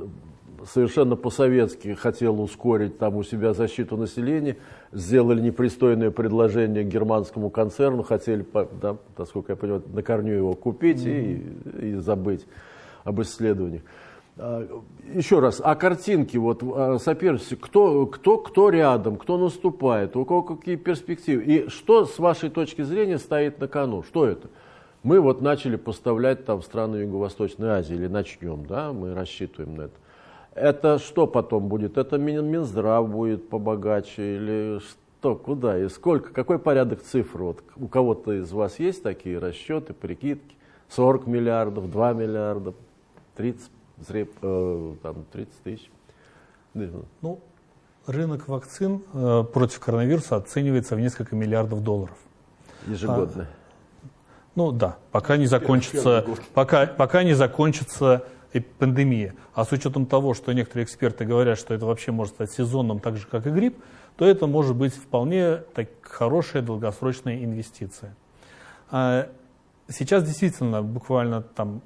совершенно по-советски хотел ускорить там у себя защиту населения, сделали непристойное предложение германскому концерну, хотели, да, насколько я понимаю, на корню его купить mm-hmm. и, и забыть об исследованиях. А, еще раз, а картинки, вот а, соперничество, кто, кто, кто рядом, кто наступает, у кого какие перспективы, и что с вашей точки зрения стоит на кону, что это? Мы вот начали поставлять там в страны Юго-Восточной Азии, или начнем, да, мы рассчитываем на это. Это что потом будет? Это Минздрав будет побогаче или что, куда и сколько? Какой порядок цифр? Вот у кого-то из вас есть такие расчеты, прикидки? 40 миллиардов, 2 миллиарда, 30, э, там, 30 тысяч? Ну, рынок вакцин э, против коронавируса оценивается в несколько миллиардов долларов. Ежегодно? А, ну да, пока не закончится, пока, пока не закончится пандемия, а с учетом того, что некоторые эксперты говорят, что это вообще может стать сезонным так же, как и грипп, то это может быть вполне так, хорошая долгосрочная инвестиция. А сейчас действительно буквально там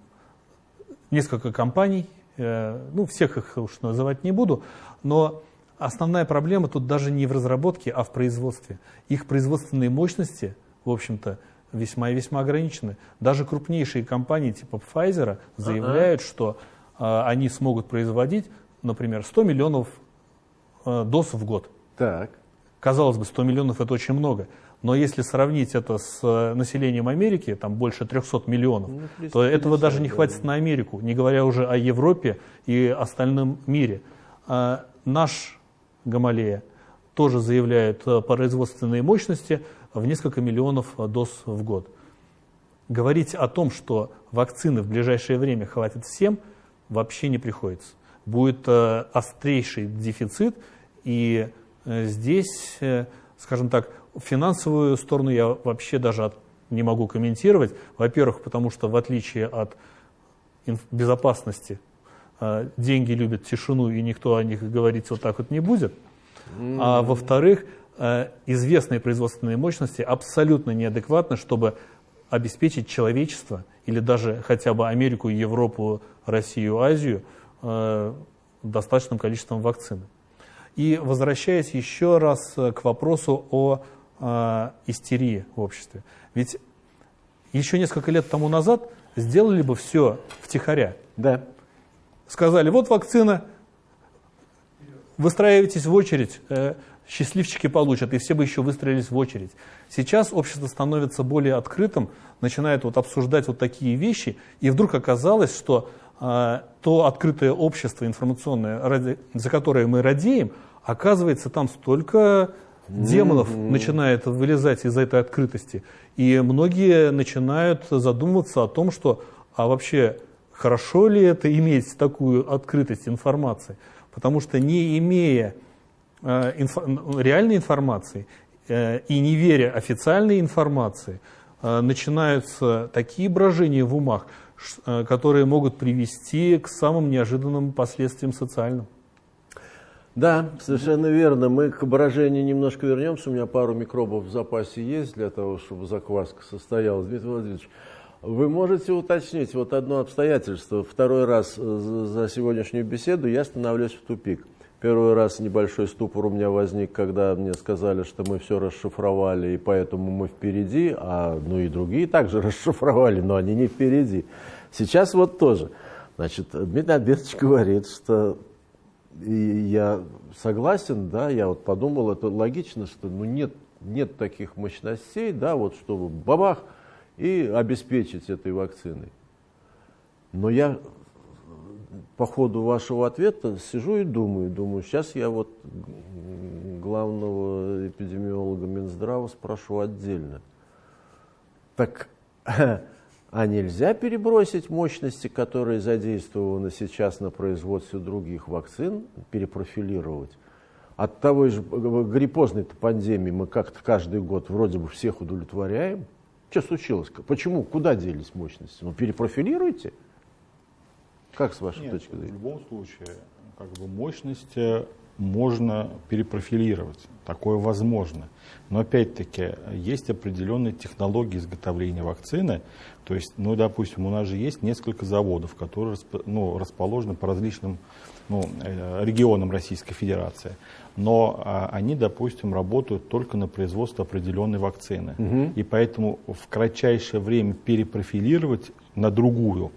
несколько компаний, э, ну всех их уж называть не буду, но основная проблема тут даже не в разработке, а в производстве. Их производственные мощности, в общем-то, весьма и весьма ограничены. Даже крупнейшие компании типа Pfizer заявляют, ага. что э, они смогут производить, например, 100 миллионов э, доз в год. Так. Казалось бы, 100 миллионов это очень много. Но если сравнить это с э, населением Америки, там больше 300 миллионов, ну, 350, то этого даже не хватит да. на Америку, не говоря уже о Европе и остальном мире. А наш Гамалея тоже заявляет э, производственные мощности в несколько миллионов э, доз в год. Говорить о том, что вакцины в ближайшее время хватит всем, вообще не приходится. Будет острейший дефицит, и здесь, скажем так, финансовую сторону я вообще даже от, не могу комментировать. Во-первых, потому что в отличие от безопасности, э, деньги любят тишину, и никто о них говорить вот так вот не будет. А во-вторых, Э, известные производственные мощности абсолютно неадекватны, чтобы обеспечить человечество или даже хотя бы Америку, Европу, Россию, Азию э, достаточным количеством вакцины. И возвращаясь еще раз к вопросу о э, истерии в обществе. Ведь еще несколько лет тому назад сделали бы все втихаря. Да. Сказали, вот вакцина, выстраивайтесь в очередь, счастливчики получат, и все бы еще выстроились в очередь. Сейчас общество становится более открытым, начинает вот обсуждать вот такие вещи, и вдруг оказалось, что э, то открытое общество информационное, ради, за которое мы радеем, оказывается, там столько демонов mm-hmm. начинает вылезать из этой открытости. И многие начинают задумываться о том, что а вообще хорошо ли это иметь такую открытость информации. Потому что не имея Э, инфо, реальной информации э, и не веря официальной информации, э, начинаются такие брожения в умах, которые могут привести к самым неожиданным последствиям социальным. Да, совершенно верно. Мы к брожению немножко вернемся. У меня пару микробов в запасе есть для того, чтобы закваска состоялась. Дмитрий Владимирович, вы можете уточнить вот одно обстоятельство. Второй раз за сегодняшнюю беседу я становлюсь в тупик. Первый раз небольшой ступор у меня возник, когда мне сказали, что мы все расшифровали, и поэтому мы впереди, а ну и другие также расшифровали, но они не впереди. Сейчас вот тоже. Значит, Дмитрий Альбертович говорит, что и я согласен, да, я вот подумал, это логично, что ну нет, нет таких мощностей, да, вот чтобы бабах и обеспечить этой вакциной. Но я по ходу вашего ответа сижу и думаю, думаю, сейчас я вот главного эпидемиолога Минздрава спрошу отдельно. Так, а нельзя перебросить мощности, которые задействованы сейчас на производстве других вакцин, перепрофилировать? От того же гриппозной пандемии мы как-то каждый год вроде бы всех удовлетворяем. Что случилось? Почему? Куда делись мощности? Ну, перепрофилируйте. Как с вашей Нет, точки зрения? В любом случае, как бы мощность э, можно перепрофилировать. Такое возможно. Но опять-таки есть определенные технологии изготовления вакцины. То есть, ну, допустим, у нас же есть несколько заводов, которые ну, расположены по различным ну, э, регионам Российской Федерации. Но а, они, допустим, работают только на производство определенной вакцины. Угу. И поэтому в кратчайшее время перепрофилировать на другую,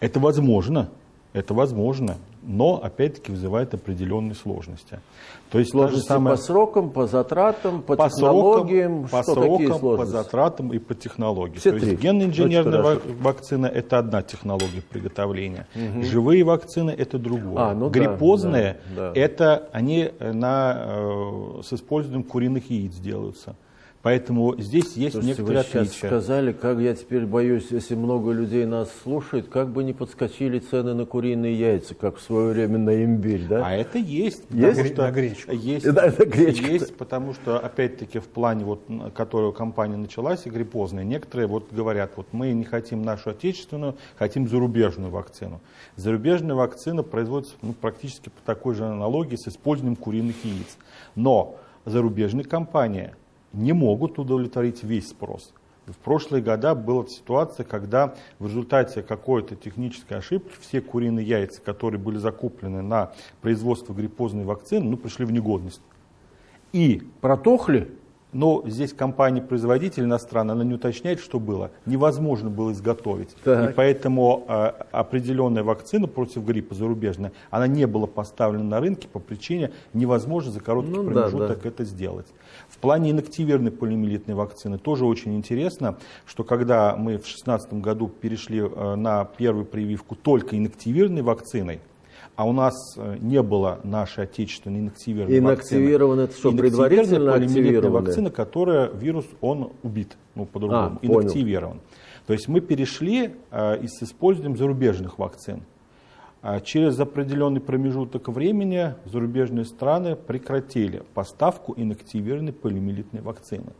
это возможно. Это возможно но опять-таки вызывает определенные сложности. То есть сложности самое... по срокам, по затратам, по, по технологиям, срокам, что по срокам, по затратам и по технологиям. Все То три. есть генно-инженерная ва- вакцина это одна технология приготовления, угу. живые вакцины это другое, а, ну гриппозные да, да. это они на, э, с использованием куриных яиц делаются. Поэтому здесь есть Слушайте, некоторые вы сейчас отличия. сказали, как я теперь боюсь, если много людей нас слушает, как бы не подскочили цены на куриные яйца, как в свое время на имбирь, да? А это есть. Есть? Что на гречку. Есть, да, это гречка. есть, потому что, опять-таки, в плане, вот, которую компания началась, игрипозная, некоторые вот говорят, вот мы не хотим нашу отечественную, хотим зарубежную вакцину. Зарубежная вакцина производится ну, практически по такой же аналогии с использованием куриных яиц. Но зарубежная компания – не могут удовлетворить весь спрос. В прошлые года была ситуация, когда в результате какой-то технической ошибки все куриные яйца, которые были закуплены на производство гриппозной вакцины, ну, пришли в негодность. И протохли? Но здесь компания-производитель иностранная, она не уточняет, что было. Невозможно было изготовить. Так. И поэтому э, определенная вакцина против гриппа зарубежная, она не была поставлена на рынке по причине невозможно за короткий ну, промежуток да, да. это сделать. В плане инактивированной полиомиелитной вакцины тоже очень интересно, что когда мы в 2016 году перешли э, на первую прививку только инактивированной вакциной, а у нас э, не было нашей отечественной инактивированной Инактивированная, это что, предварительно активированная? вакцина, которая вирус, он убит, ну, по-другому, а, инактивирован. То есть мы перешли э, с использованием зарубежных вакцин. А через определенный промежуток времени зарубежные страны прекратили поставку инактивированной полиомиелитной вакцины.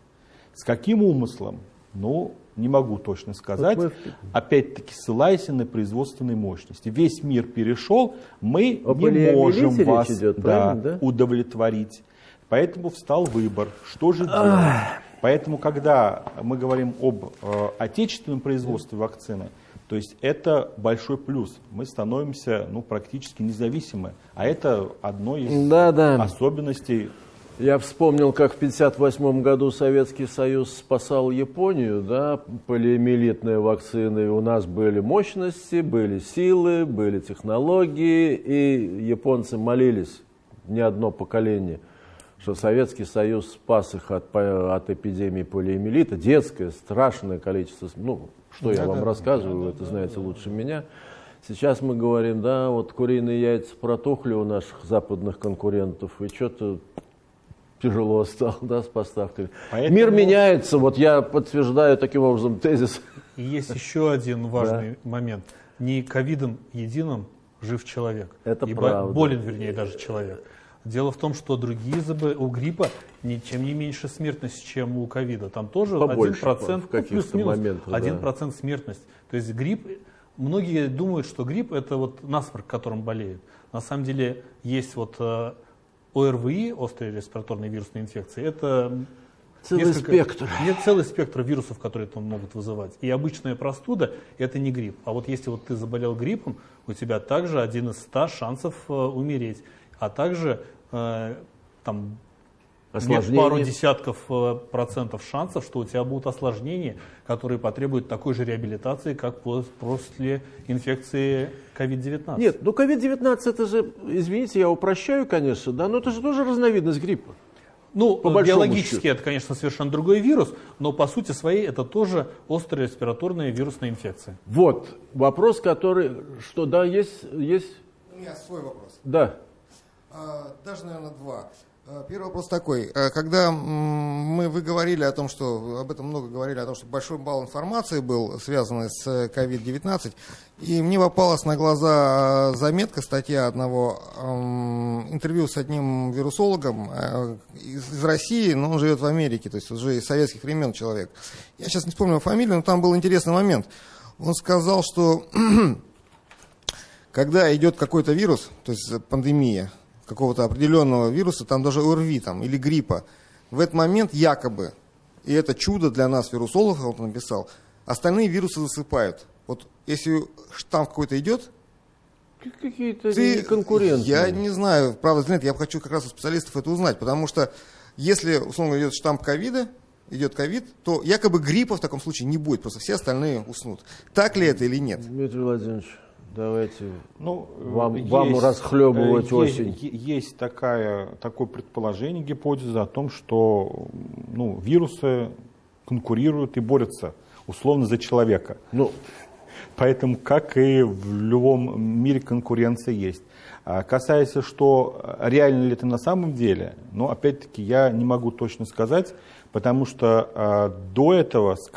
С каким умыслом? Ну, не могу точно сказать. Вот Опять-таки, ссылаясь на производственные мощности. Весь мир перешел, мы О не можем вас идет, да, да? удовлетворить. Поэтому встал выбор, что же делать. Поэтому, когда мы говорим об э, отечественном производстве вакцины, то есть это большой плюс. Мы становимся ну, практически независимы. А это одно из да, да. особенностей. Я вспомнил, как в 1958 году Советский Союз спасал Японию, да, полиомиелитные вакцины. У нас были мощности, были силы, были технологии, и японцы молились не одно поколение, что Советский Союз спас их от, от эпидемии полиомиелита. Детское, страшное количество, ну, что да, я вам да, рассказываю, да, это да, знаете да, лучше да. меня. Сейчас мы говорим, да, вот куриные яйца протухли у наших западных конкурентов, и что-то тяжело стало, да, с поставками. Поэтому... Мир меняется, вот я подтверждаю таким образом тезис. И есть еще один важный да. момент. Не ковидом единым жив человек. Это и правда. Болен, вернее, даже человек. Дело в том, что другие заболевания, у гриппа ничем не меньше смертность, чем у ковида. Там тоже Побольше, 1%, в каких-то ну, моментах, 1% да. смертность. То есть грипп, многие думают, что грипп это вот насморк, которым болеют. На самом деле есть вот э, ОРВИ, острые респираторные вирусные инфекции, это Целый несколько, спектр. Нет, целый спектр вирусов, которые это могут вызывать. И обычная простуда – это не грипп. А вот если вот ты заболел гриппом, у тебя также один из ста шансов э, умереть. А также Э, там нет пару десятков э, процентов шансов, что у тебя будут осложнения, которые потребуют такой же реабилитации, как после инфекции COVID-19. Нет, ну COVID-19 это же, извините, я упрощаю, конечно, да, но это же тоже разновидность гриппа. Ну, по биологически счету. это, конечно, совершенно другой вирус, но по сути своей это тоже острая респираторная вирусная инфекция. Вот, вопрос, который, что да, есть... есть... У меня свой вопрос. Да. А, даже, наверное, два. А, первый вопрос такой. А, когда мы, вы говорили о том, что, об этом много говорили, о том, что большой балл информации был связанный с COVID-19, и мне попалась на глаза заметка, статья одного интервью с одним вирусологом из России, но он живет в Америке, то есть уже из советских времен человек. Я сейчас не вспомню фамилию, но там был интересный момент. Он сказал, что когда идет какой-то вирус, то есть пандемия, какого-то определенного вируса, там даже ОРВИ там, или гриппа, в этот момент якобы, и это чудо для нас, вирусологов, он написал, остальные вирусы засыпают. Вот если штамм какой-то идет, Какие-то ты, конкуренты. Я не знаю, правда, нет, я хочу как раз у специалистов это узнать, потому что если, условно, идет штамп ковида, идет ковид, то якобы гриппа в таком случае не будет, просто все остальные уснут. Так ли это или нет? Дмитрий Владимирович, давайте Ну, Вам- есть, вам расхлебывать э, осень. Есть, есть такая, такое предположение, гипотеза о том, что ну, вирусы конкурируют и борются условно за человека. Ну, Поэтому, как и в любом мире, конкуренция есть. А Касаясь, что реально ли это на самом деле, ну, опять-таки, я не могу точно сказать, потому что а, до этого с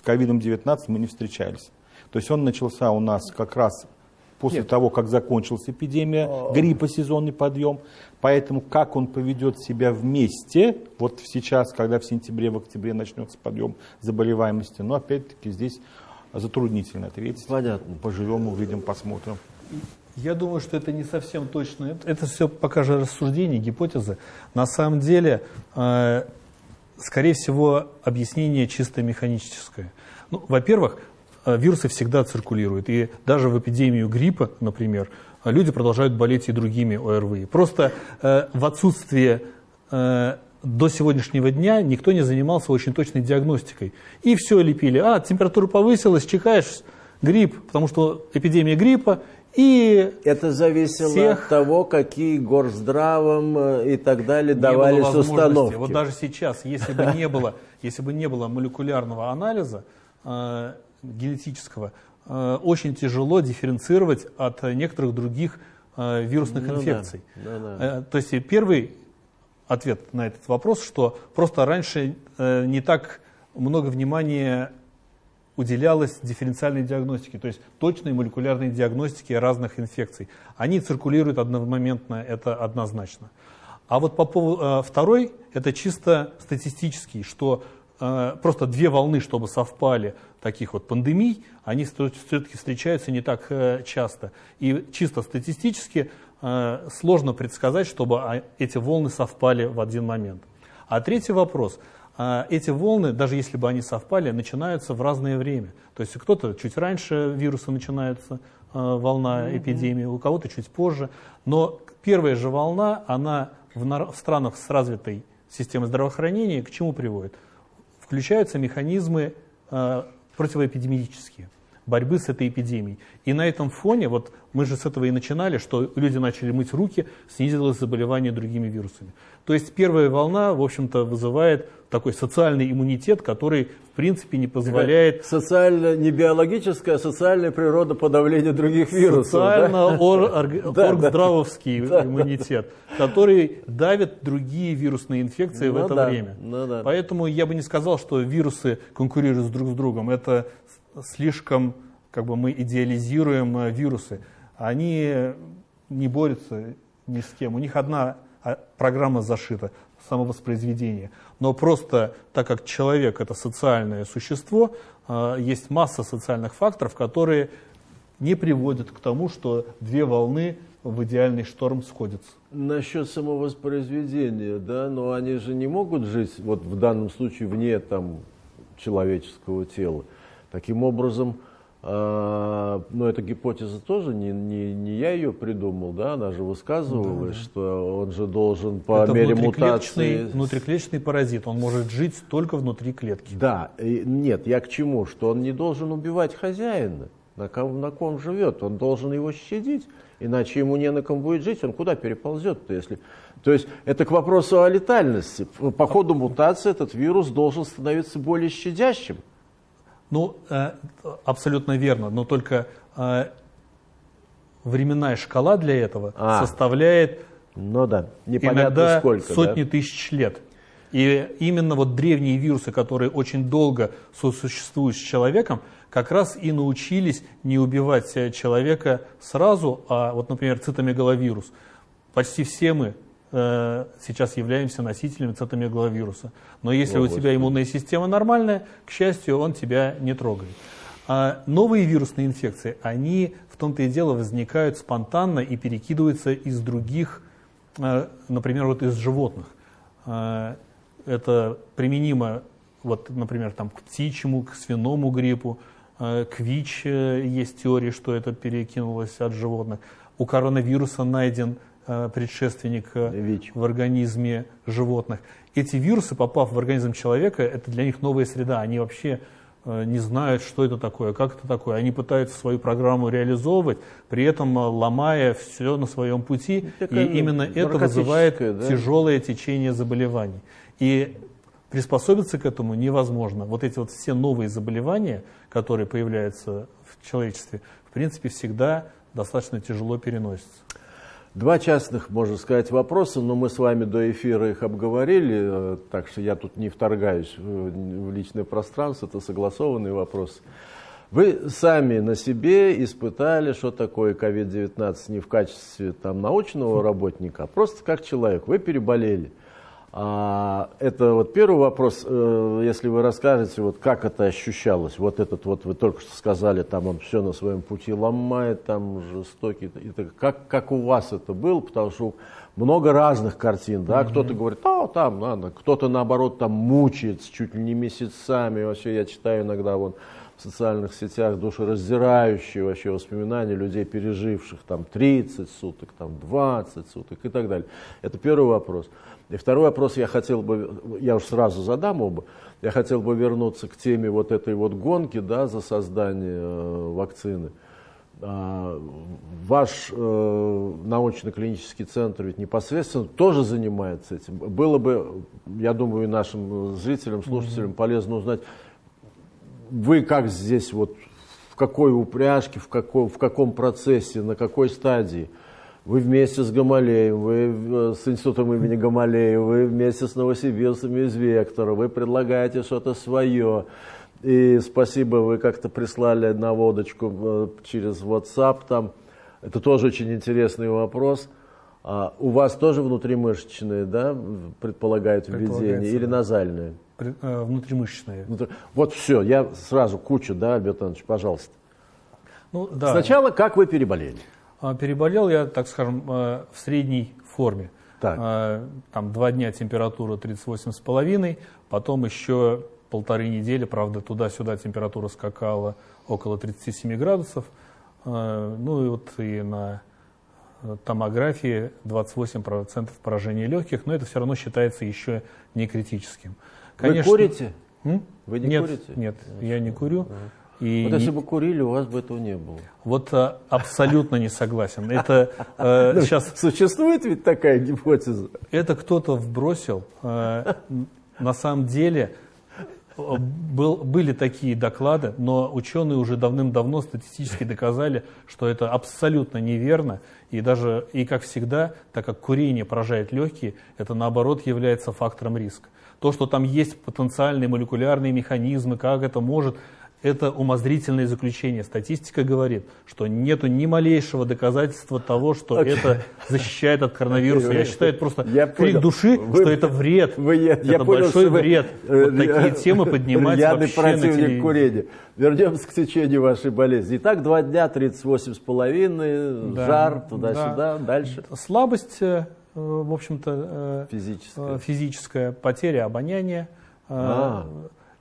с ковидом-19 мы не встречались. То есть он начался у нас как раз после того, как закончилась эпидемия гриппа, сезонный подъем. Поэтому как он поведет себя вместе, вот сейчас, когда в сентябре, в октябре начнется подъем заболеваемости, но опять-таки здесь затруднительно ответить. Понятно. Поживем, увидим, посмотрим. Я думаю, что это не совсем точно. Это, это все пока же рассуждения, гипотезы. На самом деле, э, скорее всего, объяснение чисто механическое. Ну, во-первых, вирусы всегда циркулируют. И даже в эпидемию гриппа, например, э, люди продолжают болеть и другими ОРВИ. Просто э, в отсутствие э, до сегодняшнего дня никто не занимался очень точной диагностикой. И все лепили. А, температура повысилась, чихаешь, грипп, потому что эпидемия гриппа. И это зависело Всех- от того, какие горздравом э, и так далее не давались установки. Вот даже сейчас, если бы не было, если бы не было молекулярного анализа э, генетического, э, очень тяжело дифференцировать от некоторых других э, вирусных Ну да, инфекций. да, да. Э, то есть первый ответ на этот вопрос, что просто раньше не так много внимания уделялось дифференциальной диагностике, то есть точной молекулярной диагностике разных инфекций. Они циркулируют одномоментно, это однозначно. А вот по поводу второй, это чисто статистический, что просто две волны, чтобы совпали таких вот пандемий, они все-таки встречаются не так э, часто. И чисто статистически э, сложно предсказать, чтобы а, эти волны совпали в один момент. А третий вопрос. А, Эти волны, даже если бы они совпали, начинаются в разное время. То есть кто-то чуть раньше вируса начинается, э, волна эпидемии, у кого-то чуть позже. Но первая же волна, она в странах с развитой системой здравоохранения к чему приводит? Включаются механизмы э, противоэпидемические борьбы с этой эпидемией. И на этом фоне, вот мы же с этого и начинали, что люди начали мыть руки, снизилось заболевание другими вирусами. То есть первая волна, в общем-то, вызывает такой социальный иммунитет, который, в принципе, не позволяет Социально, не биологическая, а социальная природа подавления других вирусов. социально-оргздравовский Да, иммунитет, который давит другие вирусные инфекции в Ну это да, время. ну да. Поэтому я бы не сказал, что вирусы конкурируют друг с другом. Это слишком, как бы мы идеализируем э, вирусы. Они не борются ни с кем. У них одна а, программа зашита самовоспроизведение. Но просто так как человек это социальное существо, э, есть масса социальных факторов, которые не приводят к тому, что две волны в идеальный шторм сходятся. Насчет самовоспроизведения, да, но они же не могут жить, вот в данном случае, вне там человеческого тела. Таким образом, а, ну, эта гипотеза тоже не, не, не я ее придумал, да, она же высказывалась, что он же должен по это мере мутации... внутриклеточный паразит, он может жить только внутри клетки. Да, и нет, я к чему? Что он не должен убивать хозяина, на ком, на ком живет, он должен его щадить, иначе ему не на ком будет жить, он куда переползет-то, если... То есть это к вопросу о летальности. По ходу мутации этот вирус должен становиться более щадящим. Ну, э, абсолютно верно, но только э, временная шкала для этого А. составляет Ну да, непонятно иногда сколько. сотни да? тысяч лет. И именно вот древние вирусы, которые очень долго сосуществуют с человеком, как раз и научились не убивать э, человека сразу, а вот, например, цитомегаловирус. Почти все мы э, сейчас являемся носителями цитомегаловируса. Но если О, у тебя иммунная система нормальная, к счастью, он тебя не трогает. А новые вирусные инфекции, они в том-то и дело возникают спонтанно и перекидываются из других э, например, вот из животных. Э, это применимо, вот, например, там, к птичьему, к свиному гриппу, к ВИЧ есть теория, что это перекинулось от животных. У коронавируса найден предшественник э, ВИЧ. в организме животных. Эти вирусы, попав в организм человека, это для них новая среда. Они вообще э, не знают, что это такое, как это такое. Они пытаются свою программу реализовывать, при этом э, ломая все на своем пути. Такая, И ну, именно это вызывает да? тяжелое течение заболеваний. И приспособиться к этому невозможно. Вот эти вот все новые заболевания, которые появляются в человечестве, в принципе, всегда достаточно тяжело переносятся. Два частных, можно сказать, вопроса, но мы с вами до эфира их обговорили, э, так что я тут не вторгаюсь в личное пространство, это согласованный вопрос. Вы сами на себе испытали, что такое COVID-19 не в качестве там, научного работника, а просто как человек. Вы переболели. А, это вот первый вопрос, э, если вы расскажете, вот как это ощущалось, вот этот вот вы только что сказали, там он все на своем пути ломает, там жестокий, так, как, как у вас это было, потому что много разных картин, да, кто-то говорит, а, там надо, кто-то наоборот там мучается чуть ли не месяцами, вообще я читаю иногда вон в социальных сетях душераздирающие вообще воспоминания людей, переживших там 30 суток, там 20 суток и так далее. Это первый вопрос. И второй вопрос я хотел бы, я уж сразу задам оба, я хотел бы вернуться к теме вот этой вот гонки, да, за создание э, вакцины. А, Ваш э, научно-клинический центр ведь непосредственно тоже занимается этим. Было бы, я думаю, нашим зрителям, слушателям полезно узнать, вы как здесь, вот, в какой упряжке, в каком, в каком процессе, на какой стадии? Вы вместе с Гамалеем, вы э, с институтом имени Гамалея, вы вместе с новосибирцами из Вектора, вы предлагаете что-то свое. И спасибо, вы как-то прислали наводочку э, через WhatsApp там. Это тоже очень интересный вопрос. А у вас тоже внутримышечные, да, предполагают введение или назальные? Внутримышечные. Внутри- Вот все, я сразу кучу, да, Альберт Иванович, пожалуйста. Ну, да. Сначала, как вы переболели? А, Переболел я, так скажем, э, в средней форме. Так. А, Там два дня температура 38,5, потом еще полторы недели, правда, туда-сюда температура скакала около 37 градусов. Ну и вот и на э, томографии 28% поражения легких, но это все равно считается еще не критическим. Вы курите? М? Вы не нет, курите? Нет, я не курю. И Вот если бы курили, у вас бы этого не было. вот а, абсолютно не согласен. Это э, сейчас Существует ведь такая гипотеза? это кто-то вбросил. Н- на самом деле был, были такие доклады, но ученые уже давным-давно статистически доказали, что это абсолютно неверно. И даже, и как всегда, так как курение поражает легкие, это наоборот является фактором риска. То, что там есть потенциальные молекулярные механизмы, как это может, это умозрительное заключение. Статистика говорит, что нету ни малейшего доказательства того, что Окей. это защищает от коронавируса. Я считаю, это просто Я крик понял. души, Вы- что это вред. Вы- я, это я понял, большой вы, вред. э, Вот такие э, темы поднимать вообще на телевидении. курения. Вернемся к течению вашей болезни. Итак, два дня, 38 с половиной, Да, жар, туда-сюда, да. дальше. Слабость, э, в общем-то, э, Физическое. э, физическая, потеря обоняния. э, А.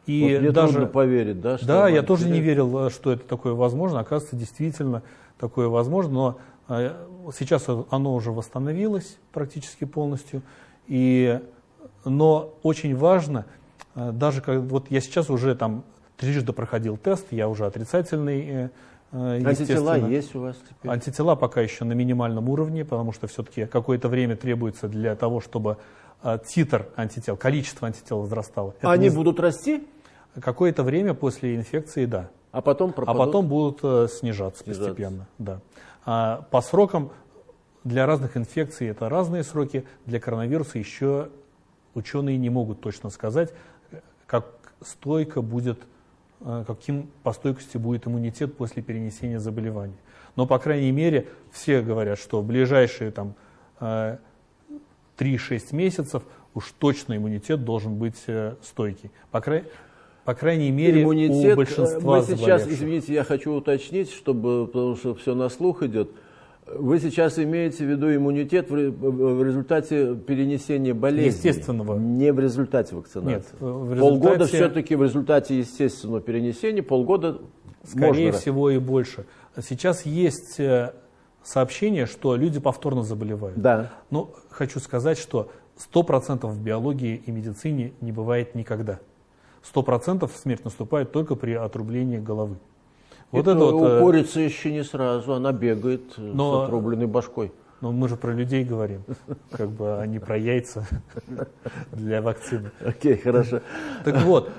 И Вот мне даже... трудно поверить, да? Что Да, я тоже не верил, э, что это такое возможно. Оказывается, действительно такое возможно. Но э, сейчас оно уже восстановилось практически полностью. И, но очень важно, э, даже как вот я сейчас уже там трижды проходил тест, я уже отрицательный, э, Антитела есть у вас теперь? Антитела пока еще на минимальном уровне, потому что все-таки какое-то время требуется для того, чтобы э, титр антител, количество антител возрастало. Это Они не- будут расти, Какое-то время после инфекции, да. а потом А пропадут? потом будут э, снижаться, Снижаться. постепенно. Да. А по срокам для разных инфекций это разные сроки. Для коронавируса еще ученые не могут точно сказать, как стойко будет, каким по стойкости будет иммунитет после перенесения заболевания. Но, по крайней мере, все говорят, что в ближайшие там, э, 3-6 месяцев уж точно иммунитет должен быть э, стойкий. По, край- по крайней мере, иммунитет. у большинства Мы сейчас, заболевших. извините, я хочу уточнить, чтобы, потому что все на слух идет. Вы сейчас имеете в виду иммунитет в в результате перенесения болезни? Естественного. Не в результате вакцинации? Нет, в Полгода результате- все-таки в результате естественного перенесения, полгода Скорее можно. всего и больше. Сейчас есть э, сообщение, что люди повторно заболевают. Да. Но хочу сказать, что 100% в биологии и медицине не бывает никогда. 100% смерть наступает только при отрублении головы. Вот это это вот, у э, курицы еще не сразу, она бегает Но- с отрубленной башкой. но мы же про людей говорим, как бы, а не про яйца для вакцины. Окей, хорошо. Так вот,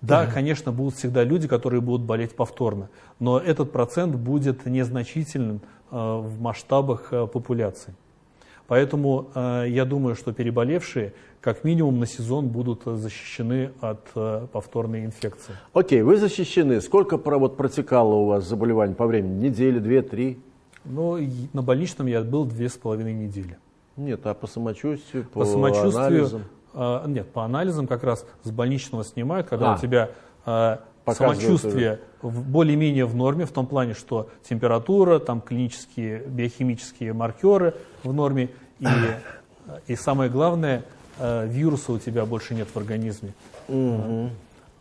да, конечно, будут всегда люди, которые будут болеть повторно, но этот процент будет незначительным э, в масштабах э, популяции. Поэтому я думаю, что переболевшие как минимум на сезон будут э, защищены от э, повторной инфекции. Окей, вы защищены. Сколько вот протекало у вас заболеваний по времени? Недели, две, три? И на больничном я был две с половиной недели. Нет, а по самочувствию, по, По, самочувствию, анализам? э, нет, по анализам как раз с больничного снимают, когда А. у тебя э, самочувствие более-менее в норме, в том плане, что температура, там клинические биохимические маркеры в норме, и, и самое главное, вируса у тебя больше нет в организме.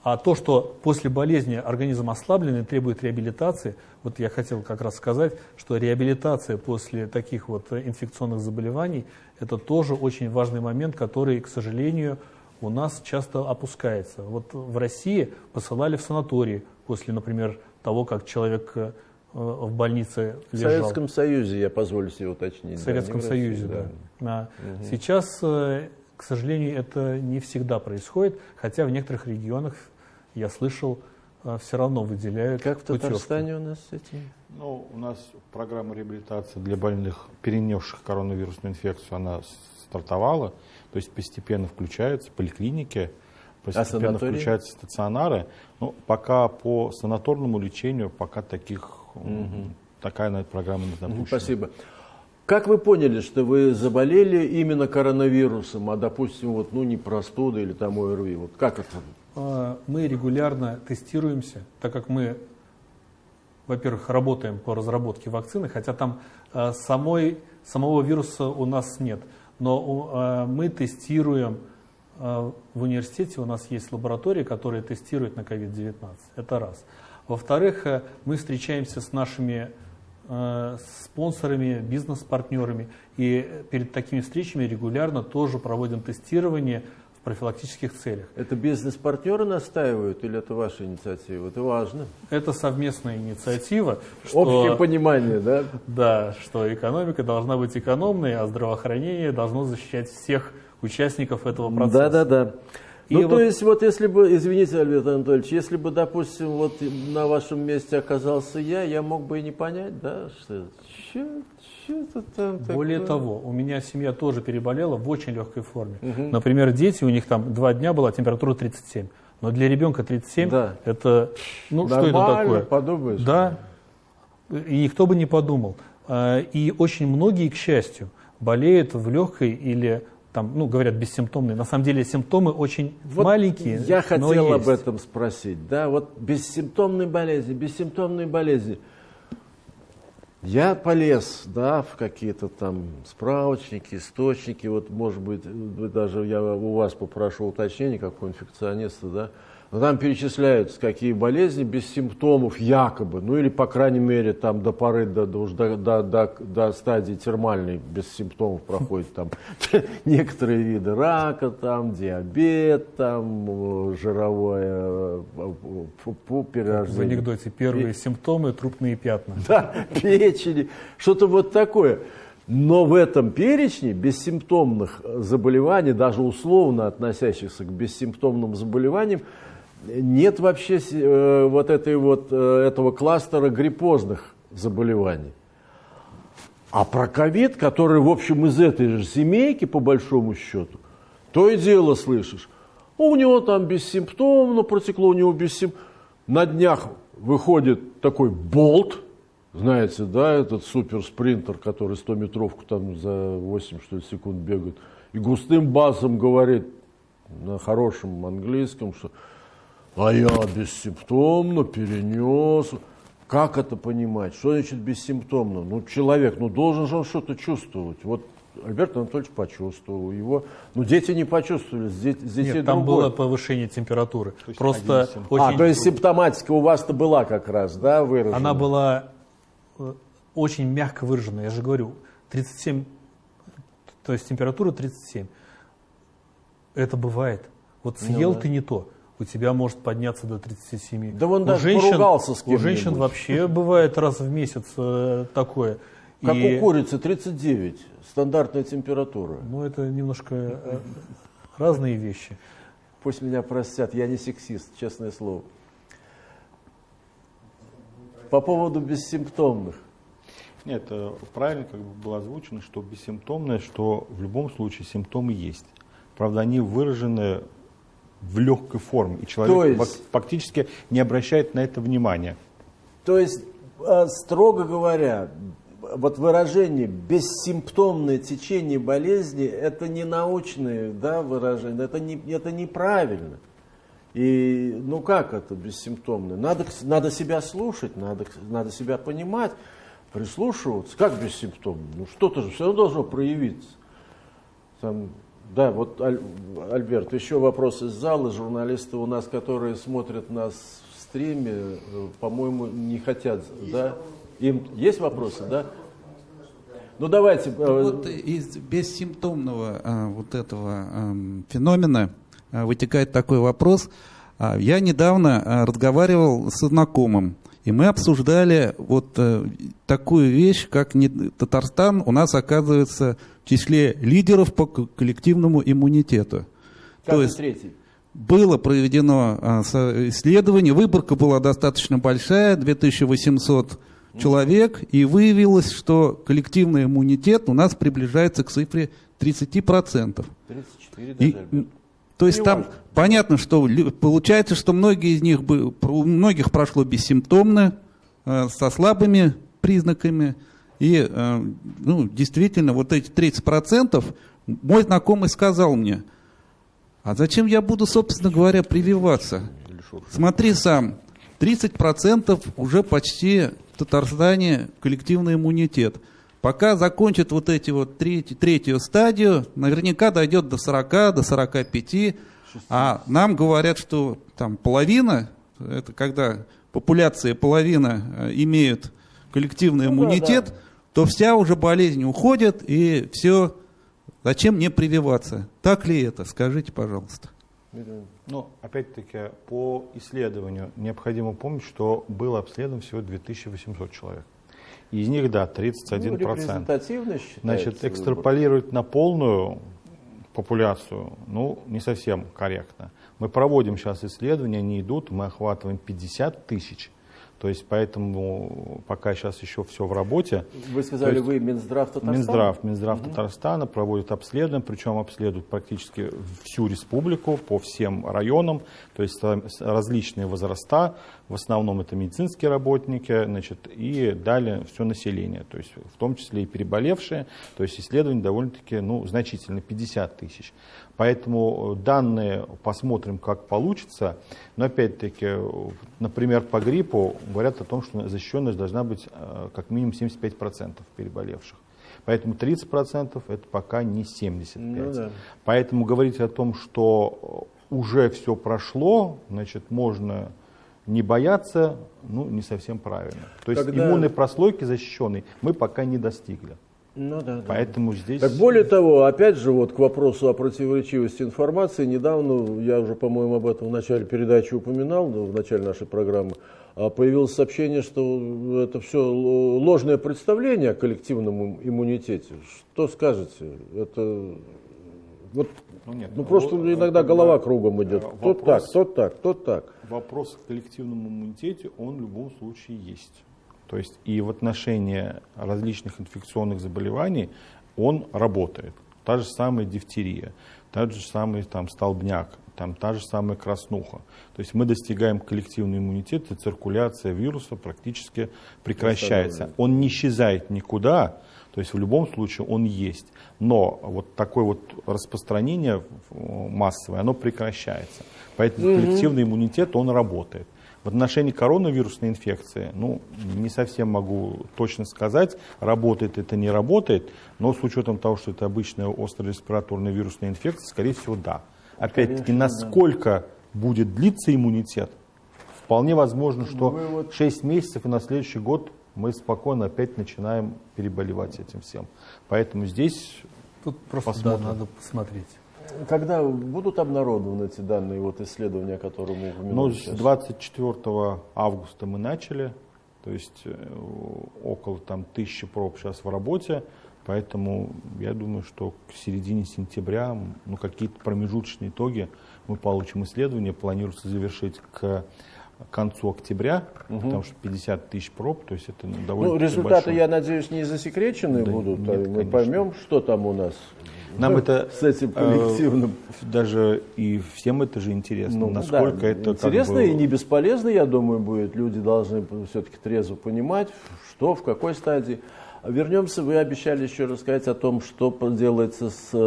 А то, что после болезни организм ослаблен и требует реабилитации, вот я хотел как раз сказать, что реабилитация после таких вот э, инфекционных заболеваний – это тоже очень важный момент, который, к сожалению, у нас часто опускается. Вот в России посылали в санатории после, например, того, как человек э, в больнице В лежал. Советском Союзе, я позволю себе уточнить. В да, Советском в России, Союзе, да. А Сейчас, э, к сожалению, это не всегда происходит, хотя в некоторых регионах, я слышал, все равно выделяют Как в путевки. Татарстане у нас с этим? Ну, у нас программа реабилитации для больных, перенесших коронавирусную инфекцию, она стартовала, то есть постепенно включаются поликлиники, постепенно санатории? включаются стационары. Ну, пока по санаторному лечению, пока таких, м, такая программа не запущена. Спасибо. Как вы поняли, что вы заболели именно коронавирусом, а, допустим, вот, ну, не простудой или там ОРВИ? Вот как это? А, Мы регулярно тестируемся, так как мы, во-первых, работаем по разработке вакцины, хотя там а, самой, самого вируса у нас нет. Но а, мы тестируем в университете, у нас есть лаборатория, которая тестирует на COVID-19. Это раз. Во-вторых, э, мы встречаемся с нашими спонсорами, бизнес-партнерами. И перед такими встречами регулярно тоже проводим тестирование в профилактических целях. Это бизнес-партнеры настаивают или это ваша инициатива? Это важно. Это совместная инициатива, что, Общее понимание, да? да, что экономика должна быть экономной, а здравоохранение должно защищать всех участников этого процесса. Да, да, да. И ну, вот- то есть, вот если бы, извините, Альберт Анатольевич, если бы, допустим, вот на вашем месте оказался я, я мог бы и не понять, да, что что-то там Более такое. того, у меня семья тоже переболела в очень легкой форме. Например, дети, у них там два дня была температура 37. Но для ребенка 37 Да. это, ну что это Нормально, такое? подумаешь. Да, и никто бы не подумал. А, И очень многие, к счастью, болеют в легкой или там, ну, говорят, бессимптомной. На самом деле симптомы очень Вот маленькие. Я но хотел есть. об этом спросить. Да, вот бессимптомные болезни, бессимптомные болезни. Я полез, да, в какие-то там справочники, источники, вот, может быть, даже я у вас попрошу уточнение, как у инфекциониста, да, но там перечисляются, какие болезни без симптомов якобы, ну или, по крайней мере, там до поры, до, до, до, до, до- стадии термальной без симптомов проходят там некоторые виды рака, там диабет, там э, жировое э, фу, В перерождение. анекдоте первые симптомы – трупные пятна. Да, печени, что-то вот такое. Но в этом перечне бессимптомных заболеваний, даже условно относящихся к бессимптомным заболеваниям, нет вообще э, вот, этой вот э, этого кластера гриппозных заболеваний. А про ковид, который, в общем, из этой же семейки, по большому счету, то и дело слышишь. У него там бессимптомно протекло, у него бессимптомно. На днях выходит такой болт, знаете, да, этот суперспринтер, который 100-метровку там за 8 что ли, секунд бегает, и густым басом говорит на хорошем английском, что а я бессимптомно перенес Как это понимать? Что значит бессимптомно? Ну, человек, ну, должен же он что-то чувствовать. Вот Альберт Анатольевич почувствовал его. Ну, дети не почувствовали, здесь, здесь Нет, там было повышение температуры. есть Просто очень, А, то есть симптоматика у вас-то была как раз, да, выражена? она была э, очень мягко выражена. Я же говорю, 37, то есть температура 37. Это бывает. Вот съел Ну да. ты не то, у тебя может подняться до 37. Да вон у даже поругался с У женщин вообще бывает раз в месяц э, такое. Как И, у курицы 39, стандартная температура. Ну, это немножко э, разные вещи. Пусть меня простят, я не сексист, честное слово. По поводу бессимптомных. Нет, э, правильно как бы было озвучено, что бессимптомное, что в любом случае симптомы есть. Правда, они выражены в легкой форме, и человек То есть- фак- фактически не обращает на это внимания. То есть, э, строго говоря, вот выражение бессимптомное течение болезни это не научное да, выражение, это, не, это неправильно. И ну как это бессимптомное? Надо, надо себя слушать, надо, надо себя понимать, прислушиваться. Как бессимптомно? Ну что-то же все равно должно проявиться. Там, да, вот Аль- Альберт, еще вопрос из зала. Журналисты у нас, которые смотрят нас в стриме, э, по-моему, не хотят, да? Им есть вопросы, да? Ну давайте. э, Вот из бессимптомного а, вот этого ам, феномена а, вытекает такой вопрос. А, я недавно а, разговаривал со знакомым, и мы обсуждали вот э, такую вещь, как не- Татарстан у нас оказывается в числе лидеров по коллективному иммунитету. каждый То есть третий. было проведено со- исследование, выборка была достаточно большая, 2800 человек, и выявилось, что коллективный иммунитет у нас приближается к цифре 30%. 34 И, даже. Альберт. То есть Не там важно. понятно, что получается, что многие из них, у многих прошло бессимптомно, э, со слабыми признаками. И э, ну, действительно, вот эти 30%, мой знакомый сказал мне, а зачем я буду, собственно говоря, прививаться? Смотри сам, 30% уже почти в Татарстане коллективный иммунитет. Пока закончат вот эти вот треть- третью стадию, наверняка дойдет до 40, до 45. А нам говорят, что там половина, это когда популяция половина э, имеют коллективный Ну да, иммунитет, да. то вся уже болезнь уходит, и все. Зачем мне прививаться? Так ли это? Скажите, пожалуйста. Но, опять-таки, по исследованию необходимо помнить, что было обследовано всего 2800 человек. Из них, да, 31%. Ну, репрезентативно считается. Значит, экстраполировать на полную популяцию, ну, не совсем корректно. Мы проводим сейчас исследования, они идут, мы охватываем 50 тысяч. То есть, поэтому пока сейчас еще все в работе. Вы сказали, есть вы Минздрав Татарстана? Минздрав, Минздрав Татарстана проводит обследование, причем обследуют практически всю республику по всем районам, то есть различные возраста, в основном это медицинские работники, значит, и далее все население, то есть в том числе и переболевшие, то есть исследование довольно-таки ну, значительно, 50 тысяч. Поэтому э, данные посмотрим, как получится, но опять-таки, э, например, по гриппу говорят о том, что защищенность должна быть э, как минимум 75% переболевших. Поэтому 30% это пока не 75%. Ну да. Поэтому говорить о том, что уже все прошло, значит, можно не бояться, ну, не совсем правильно. То есть Когда- иммунной прослойки защищенной мы пока не достигли. Ну да, да. Поэтому здесь... Так более того, опять же, вот к вопросу о противоречивости информации, недавно, я уже, по-моему, об этом в начале передачи упоминал, ну, в начале нашей программы, а, появилось сообщение, что это все ложное представление о коллективном им- иммунитете. Что скажете? Это вот, Ну, нет, ну просто вот, иногда голова кругом идет. Тот вопрос- так, тот так, тот так. Вопрос к коллективному иммунитете, он в любом случае есть. То есть и в отношении различных инфекционных заболеваний он работает. Та же самая дифтерия, тот же самый там, столбняк, там, та же самая краснуха. То есть мы достигаем коллективный иммунитет, и циркуляция вируса практически прекращается. Он не исчезает никуда, то есть в любом случае он есть. Но вот такое вот распространение э, массовое, оно прекращается. Поэтому коллективный иммунитет, он работает. В отношении коронавирусной инфекции, ну, не совсем могу точно сказать, работает это, не работает, но с учетом того, что это обычная острая респираторная вирусная инфекция, скорее всего, да. Опять-таки, насколько будет длиться иммунитет, вполне возможно, что Ну, вы вот- 6 месяцев и на следующий год мы спокойно опять начинаем переболевать этим всем. Поэтому здесь Тут просто да, Посмотрим. надо посмотреть. Когда будут обнародованы эти данные, вот исследования, которые мы упомянули Ну, с сейчас? 24 августа мы начали, то есть э, около там тысячи проб сейчас в работе, поэтому я думаю, что к середине сентября ну, какие-то промежуточные итоги мы получим исследование, планируется завершить к концу октября, потому что 50 тысяч проб, то есть это довольно Ну, результаты, я надеюсь, не засекречены Да будут, нет, а мы конечно. поймем, что там у нас. Нам это с этим коллективным. э, даже и всем это же интересно, Ну, насколько да, это как интересно бы- и не бесполезно, я думаю, будет. Люди должны все-таки трезво понимать, что, в какой стадии. Вернемся, вы обещали еще рассказать о том, что делается с э,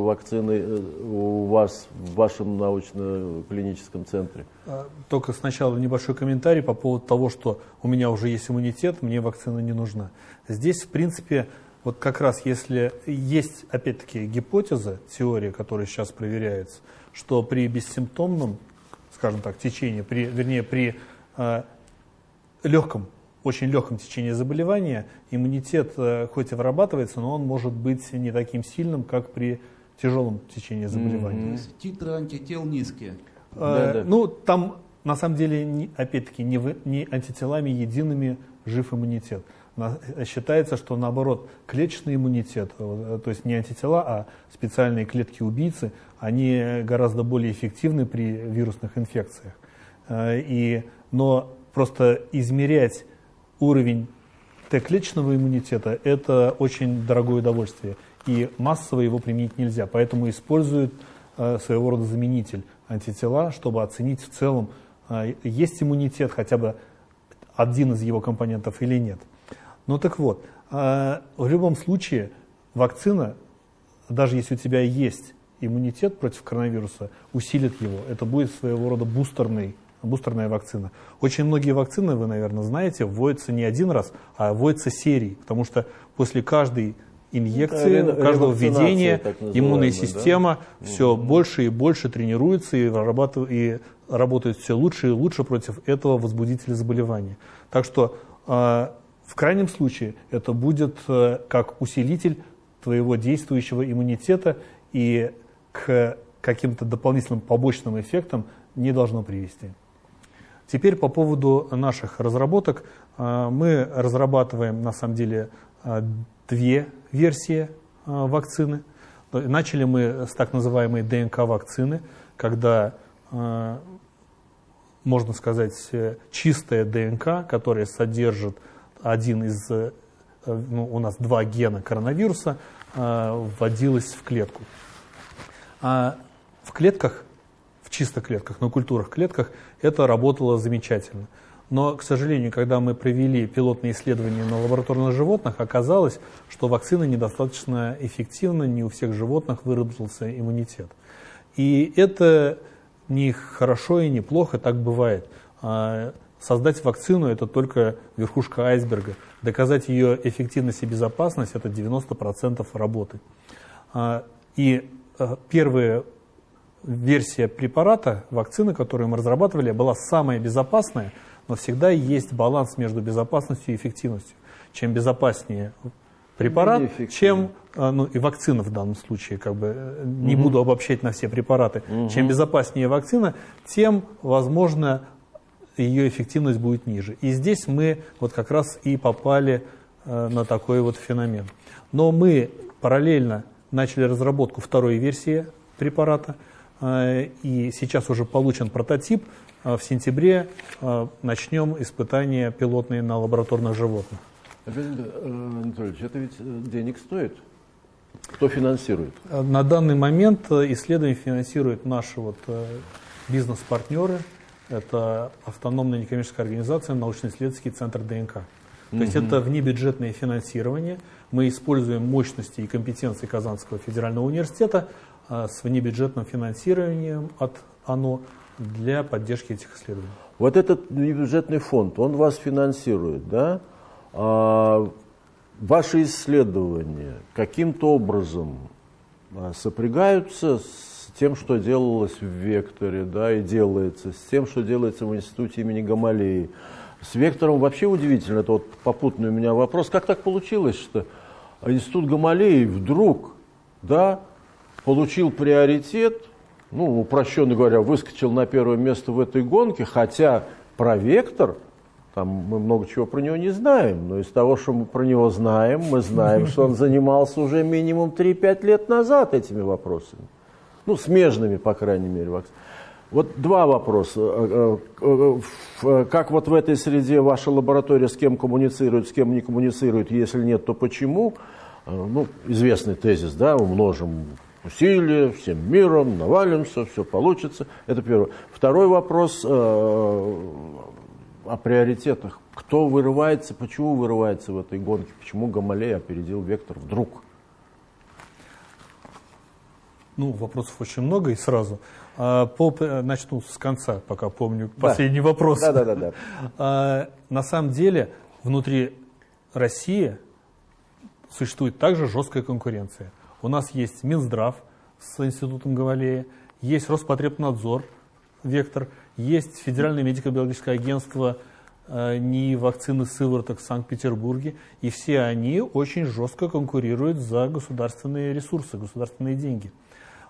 вакциной э, у вас в вашем научно-клиническом центре. А, Только сначала небольшой комментарий по поводу того, что у меня уже есть иммунитет, мне вакцина не нужна. Здесь, в принципе, вот как раз если есть, опять-таки, гипотеза, теория, которая сейчас проверяется, что при бессимптомном, скажем так, течении, при, вернее, при э, легком, очень легком течении заболевания, иммунитет э, хоть и вырабатывается, но он может быть не таким сильным, как при тяжелом течении заболевания. Титры антител низкие. Э, Да-да. Ну, там на самом деле, опять-таки, не, не антителами едиными жив иммунитет. На- считается, что наоборот, клеточный иммунитет, э, то есть не антитела, а специальные клетки-убийцы, они гораздо более эффективны при вирусных инфекциях. Э, И, но просто измерять уровень Т-клеточного иммунитета – это очень дорогое удовольствие. И массово его применить нельзя. Поэтому используют э, своего рода заменитель антитела, чтобы оценить в целом, э, есть иммунитет хотя бы один из его компонентов или нет. Ну так вот, э, в любом случае вакцина, даже если у тебя есть иммунитет против коронавируса, усилит его. Это будет своего рода бустерный, бустерная вакцина. Очень многие вакцины, вы, наверное, знаете, вводятся не один раз, а вводятся серией, потому что после каждой инъекции, Это ре- каждого введения иммунная да? система все больше и больше тренируется и, и работает все лучше и лучше против этого возбудителя заболевания. Так что э, в крайнем случае это будет э, как усилитель твоего действующего иммунитета и к каким-то дополнительным побочным эффектам не должно привести. Теперь по поводу наших разработок. А, Мы разрабатываем на самом деле а, две версии вакцины. Начали мы с так называемой ДНК-вакцины, когда, можно сказать, э, чистая ДНК, которая содержит один из, э, ну, у нас два гена коронавируса, а, вводилась в клетку. А в клетках, в чисто клетках, на культурах клетках это работало замечательно. Но, к сожалению, когда мы провели пилотные исследования на лабораторных животных, оказалось, что вакцина недостаточно эффективна, не у всех животных выработался иммунитет. И это не хорошо и не плохо, так бывает. А, Создать вакцину – это только верхушка айсберга. Доказать ее эффективность и безопасность – это 90% работы. А, И э, первая версия препарата, вакцины, которую мы разрабатывали, была самая безопасная, но всегда есть баланс между безопасностью и эффективностью. Чем безопаснее препарат, чем э, ну и вакцина в данном случае, как бы э, не буду обобщать на все препараты, чем безопаснее вакцина, тем, возможно, ее эффективность будет ниже. И здесь мы вот как раз и попали э, на такой вот феномен. Но мы параллельно начали разработку второй версии препарата, э, и сейчас уже получен прототип. Э, В сентябре начнем испытания пилотные на лабораторных животных. Анатольевич, это ведь денег стоит. Кто финансирует? На данный момент исследование финансируют наши вот бизнес-партнеры. Это автономная некоммерческая организация, научно-исследовательский центр ДНК. То есть это внебюджетное финансирование. Мы используем мощности и компетенции Казанского федерального университета э, с внебюджетным финансированием от ОНО для поддержки этих исследований. Вот этот бюджетный фонд, он вас финансирует, да? А, ваши исследования каким-то образом а, сопрягаются с тем, что делалось в Векторе, да, и делается, с тем, что делается в институте имени Гамалеи. С Вектором вообще удивительно, это вот попутный у меня вопрос, как так получилось, что институт Гамалеи вдруг, да, получил приоритет, ну, упрощенно говоря, выскочил на первое место в этой гонке, хотя про Вектор, там мы много чего про него не знаем, но из того, что мы про него знаем, мы знаем, что он занимался уже минимум 3-5 лет назад этими вопросами. Ну, смежными, по крайней мере, вакцинами. Вот два вопроса. Э, э, э, как вот в этой среде ваша лаборатория с кем коммуницирует, с кем не коммуницирует, если нет, то почему? Ну, известный тезис, да, умножим усилия, всем миром, навалимся, все получится. Это первое. Второй вопрос о приоритетах. Кто вырывается, почему вырывается в этой гонке, почему Гамалей опередил Вектор вдруг? Ну, вопросов очень много и сразу. А, по, начну с конца, пока помню последний да. вопрос. Да, да, да, да. А, на самом деле, внутри России существует также жесткая конкуренция. У нас есть Минздрав с институтом Гавалея, есть Роспотребнадзор, Вектор, есть Федеральное медико-биологическое агентство э, НИИ вакцины сывороток в Санкт-Петербурге, и все они очень жестко конкурируют за государственные ресурсы, государственные деньги.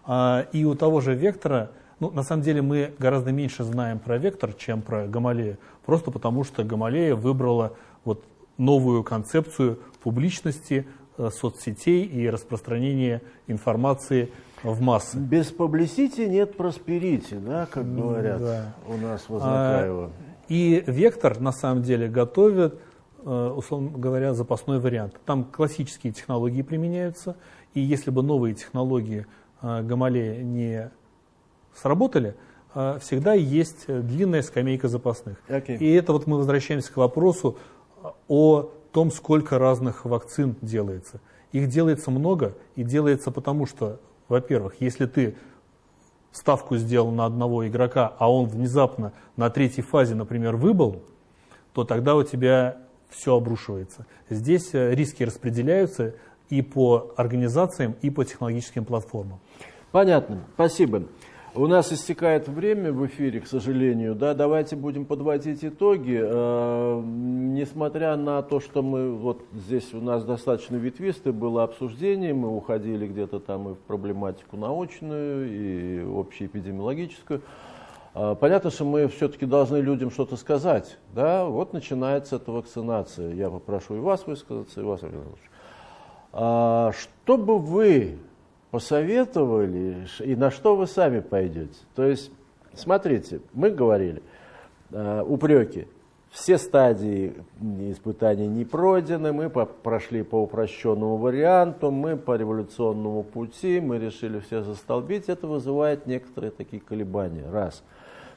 А, и у того же Вектора, ну, на самом деле мы гораздо меньше знаем про Вектор, чем про Гамалея, просто потому что Гамалея выбрала вот новую концепцию публичности, Э, соцсетей и распространения информации в массы. Без публисити нет просперити, да, как говорят да. у нас в Азнакаево. И Вектор на самом деле готовит, э, условно говоря, запасной вариант. Там классические технологии применяются, и если бы новые технологии э, Гамалея не сработали, всегда есть длинная скамейка запасных. Okay. И это вот мы возвращаемся к вопросу о том, сколько разных вакцин делается. Их делается много, и делается потому, что, во-первых, если ты ставку сделал на одного игрока, а он внезапно на третьей фазе, например, выбыл, то тогда у тебя все обрушивается. Здесь э, риски распределяются и по организациям, и по технологическим платформам. Понятно. Спасибо. У нас истекает время в эфире, к сожалению. Да, давайте будем подводить итоги. Э, несмотря на то, что мы вот здесь у нас достаточно ветвистое было обсуждение, мы уходили где-то там и в проблематику научную, и общеэпидемиологическую. Э, понятно, что мы все-таки должны людям что-то сказать. Да? Вот начинается эта вакцинация. Я попрошу и вас высказаться, и вас, Александр а, Что бы вы посоветовали, и на что вы сами пойдете. То есть, смотрите, мы говорили, э, упреки, все стадии испытаний не пройдены, мы прошли по упрощенному варианту, мы по революционному пути, мы решили все застолбить, это вызывает некоторые такие колебания. Раз.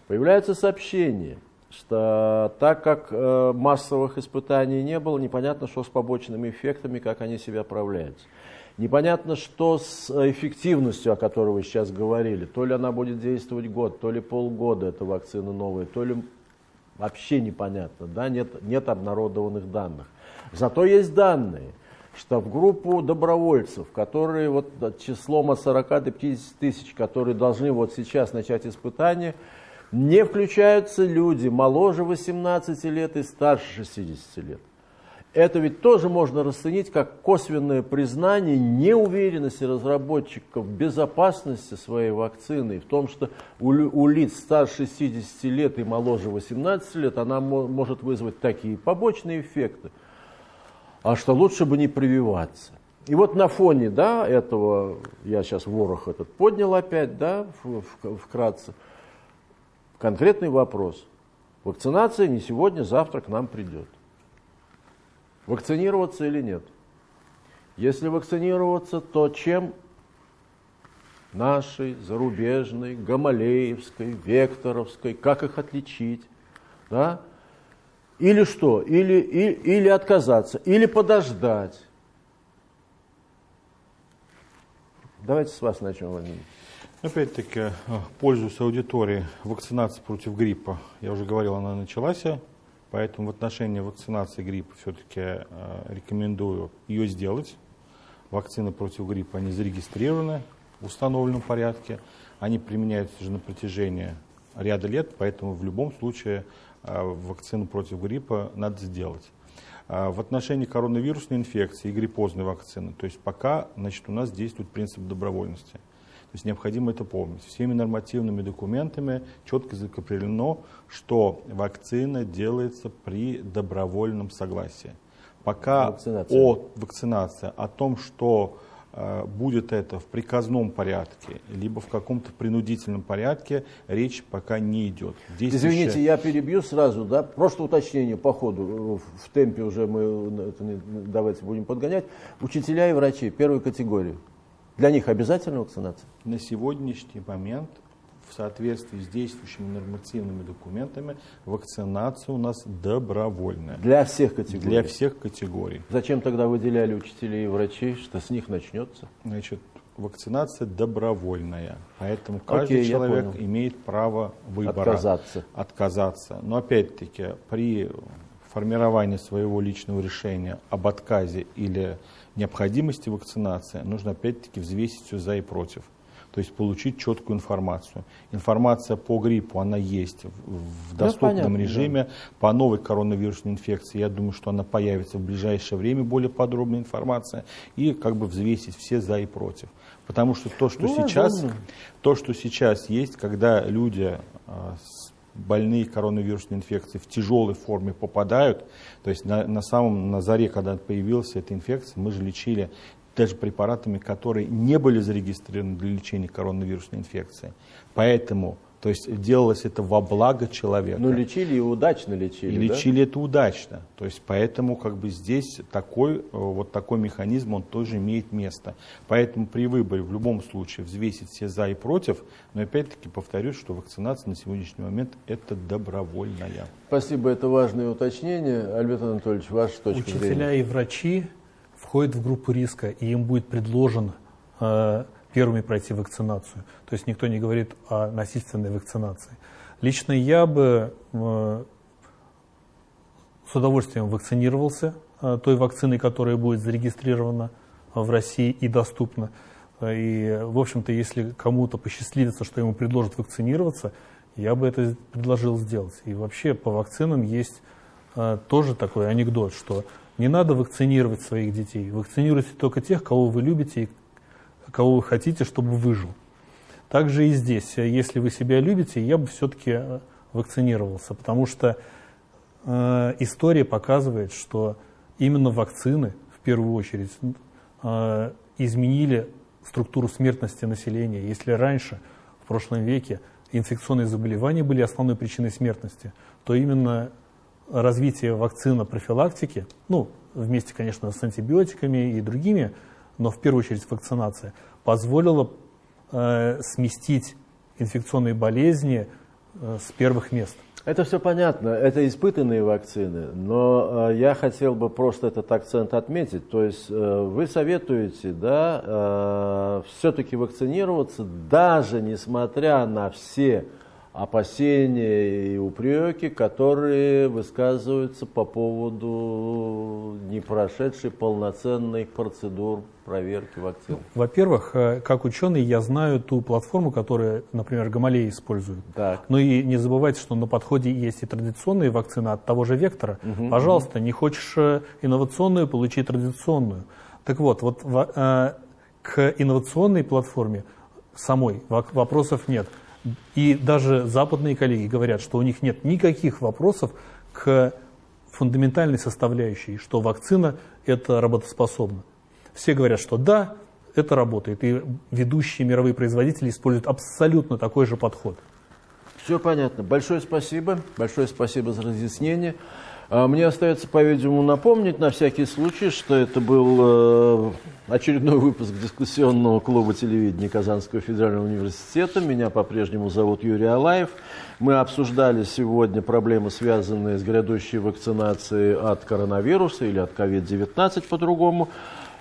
Появляются сообщения, что так как э, массовых испытаний не было, непонятно, что с побочными эффектами, как они себя проявляются. Непонятно, что с эффективностью, о которой вы сейчас говорили. То ли она будет действовать год, то ли полгода эта вакцина новая, то ли вообще непонятно. Да? Нет, нет обнародованных данных. Зато есть данные, что в группу добровольцев, которые вот числом от 40 до 50 тысяч, которые должны вот сейчас начать испытания, не включаются люди моложе 18 лет и старше 60 лет это ведь тоже можно расценить как косвенное признание неуверенности разработчиков в безопасности своей вакцины, в том, что у, у лиц старше 60 лет и моложе 18 лет она может вызвать такие побочные эффекты, а что лучше бы не прививаться. И вот на фоне да, этого, я сейчас ворох этот поднял опять, да, вкратце, конкретный вопрос. Вакцинация не сегодня, завтра к нам придет. Вакцинироваться или нет? Если вакцинироваться, то чем? Нашей, зарубежной, гамалеевской, векторовской, как их отличить? Да? Или что? Или, или, или отказаться, или подождать. Давайте с вас начнем, Владимир. Опять-таки, э, пользуясь аудиторией, вакцинация против гриппа, я уже говорил, она началась, поэтому в отношении вакцинации гриппа все-таки э, рекомендую ее сделать. Вакцины против гриппа, они зарегистрированы в установленном порядке, они применяются уже на протяжении ряда лет, поэтому в любом случае э, вакцину против гриппа надо сделать. В отношении коронавирусной инфекции и гриппозной вакцины, то есть пока значит, у нас действует принцип добровольности – есть необходимо это помнить. Всеми нормативными документами четко закреплено, что вакцина делается при добровольном согласии. Пока вакцинация. о вакцинации, о том, что э, будет это в приказном порядке, либо в каком-то принудительном порядке, речь пока не идет. Действующая... Извините, я перебью сразу, да, просто уточнение по ходу, в темпе уже мы давайте будем подгонять. Учителя и врачи первой категории. Для них обязательна вакцинация? На сегодняшний момент в соответствии с действующими нормативными документами вакцинация у нас добровольная. Для всех категорий? Для всех категорий. Зачем тогда выделяли учителей и врачей, что с них начнется? Значит, вакцинация добровольная, поэтому каждый Окей, человек имеет право выбора. Отказаться. Отказаться. Но опять-таки при формировании своего личного решения об отказе или необходимости вакцинации, нужно опять-таки взвесить все за и против. То есть получить четкую информацию. Информация по гриппу, она есть в доступном ну, понятно, режиме. Да. По новой коронавирусной инфекции, я думаю, что она появится в ближайшее время, более подробная информация. И как бы взвесить все за и против. Потому что то, что, ну, сейчас, то, что сейчас есть, когда люди а, больные коронавирусной инфекцией в тяжелой форме попадают. То есть на, на самом на заре, когда появилась эта инфекция, мы же лечили даже препаратами, которые не были зарегистрированы для лечения коронавирусной инфекции. Поэтому то есть делалось это во благо человека. Ну, лечили и удачно лечили. И да? лечили это удачно. То есть поэтому как бы здесь такой, э, вот такой механизм, он тоже имеет место. Поэтому при выборе в любом случае взвесить все за и против, но опять-таки повторюсь, что вакцинация на сегодняшний момент это добровольная. Спасибо, это важное уточнение. Альберт Анатольевич, ваша точка Учителя зрения. Учителя и врачи входят в группу риска, и им будет предложен э, первыми пройти вакцинацию. То есть никто не говорит о насильственной вакцинации. Лично я бы э, с удовольствием вакцинировался э, той вакциной, которая будет зарегистрирована в России и доступна. И, в общем-то, если кому-то посчастливится, что ему предложат вакцинироваться, я бы это предложил сделать. И вообще по вакцинам есть э, тоже такой анекдот, что не надо вакцинировать своих детей. Вакцинируйте только тех, кого вы любите и кого вы хотите, чтобы выжил. Также и здесь, если вы себя любите, я бы все-таки э, вакцинировался, потому что э, история показывает, что именно вакцины в первую очередь э, изменили структуру смертности населения. Если раньше, в прошлом веке, инфекционные заболевания были основной причиной смертности, то именно развитие вакцины профилактики, ну, вместе, конечно, с антибиотиками и другими но в первую очередь вакцинация, позволила э, сместить инфекционные болезни э, с первых мест. Это все понятно, это испытанные вакцины, но э, я хотел бы просто этот акцент отметить. То есть э, вы советуете, да, э, все-таки вакцинироваться, даже несмотря на все опасения и упреки, которые высказываются по поводу не прошедшей полноценной процедур проверки вакцин? Во-первых, э, как ученый я знаю ту платформу, которую, например, Гамалея использует. Так. Ну и не забывайте, что на подходе есть и традиционные вакцины от того же вектора. Угу, Пожалуйста, угу. не хочешь э, инновационную, получи традиционную. Так вот, вот э, к инновационной платформе самой вопросов нет. И даже западные коллеги говорят, что у них нет никаких вопросов к фундаментальной составляющей, что вакцина это работоспособна. Все говорят, что да, это работает. И ведущие мировые производители используют абсолютно такой же подход. Все понятно. Большое спасибо. Большое спасибо за разъяснение. А, мне остается, по-видимому, напомнить на всякий случай, что это был э, очередной выпуск дискуссионного клуба телевидения Казанского федерального университета. Меня по-прежнему зовут Юрий Алаев. Мы обсуждали сегодня проблемы, связанные с грядущей вакцинацией от коронавируса или от COVID-19 по-другому.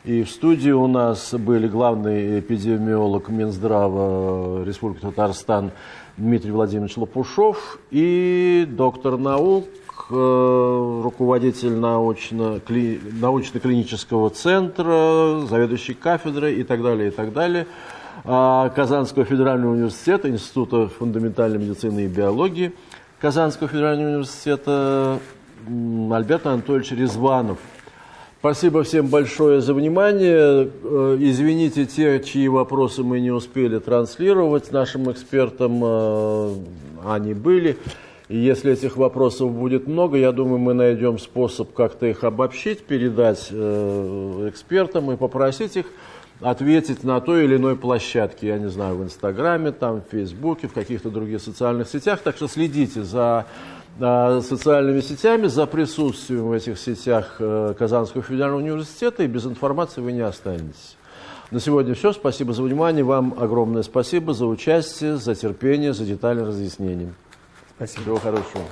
И в студии у нас были главный эпидемиолог Минздрава Республики Татарстан Дмитрий Владимирович Лопушов и доктор наук, э, руководитель научно, кли, научно-клинического центра, заведующий кафедрой и так далее, и так далее. А, Казанского федерального университета, Института фундаментальной медицины и биологии, Казанского федерального университета Альберт Анатольевич Резванов – Спасибо всем большое за внимание. Э, извините те, чьи вопросы мы не успели транслировать нашим экспертам, э, они были. И если этих вопросов будет много, я думаю, мы найдем способ как-то их обобщить, передать э, экспертам и попросить их ответить на той или иной площадке, я не знаю, в Инстаграме, там, в Фейсбуке, в каких-то других социальных сетях. Так что следите за социальными сетями, за присутствием в этих сетях э, Казанского федерального университета, и без информации вы не останетесь. На сегодня все. Спасибо за внимание. Вам огромное спасибо за участие, за терпение, за детальное разъяснение. Спасибо. Всего хорошего.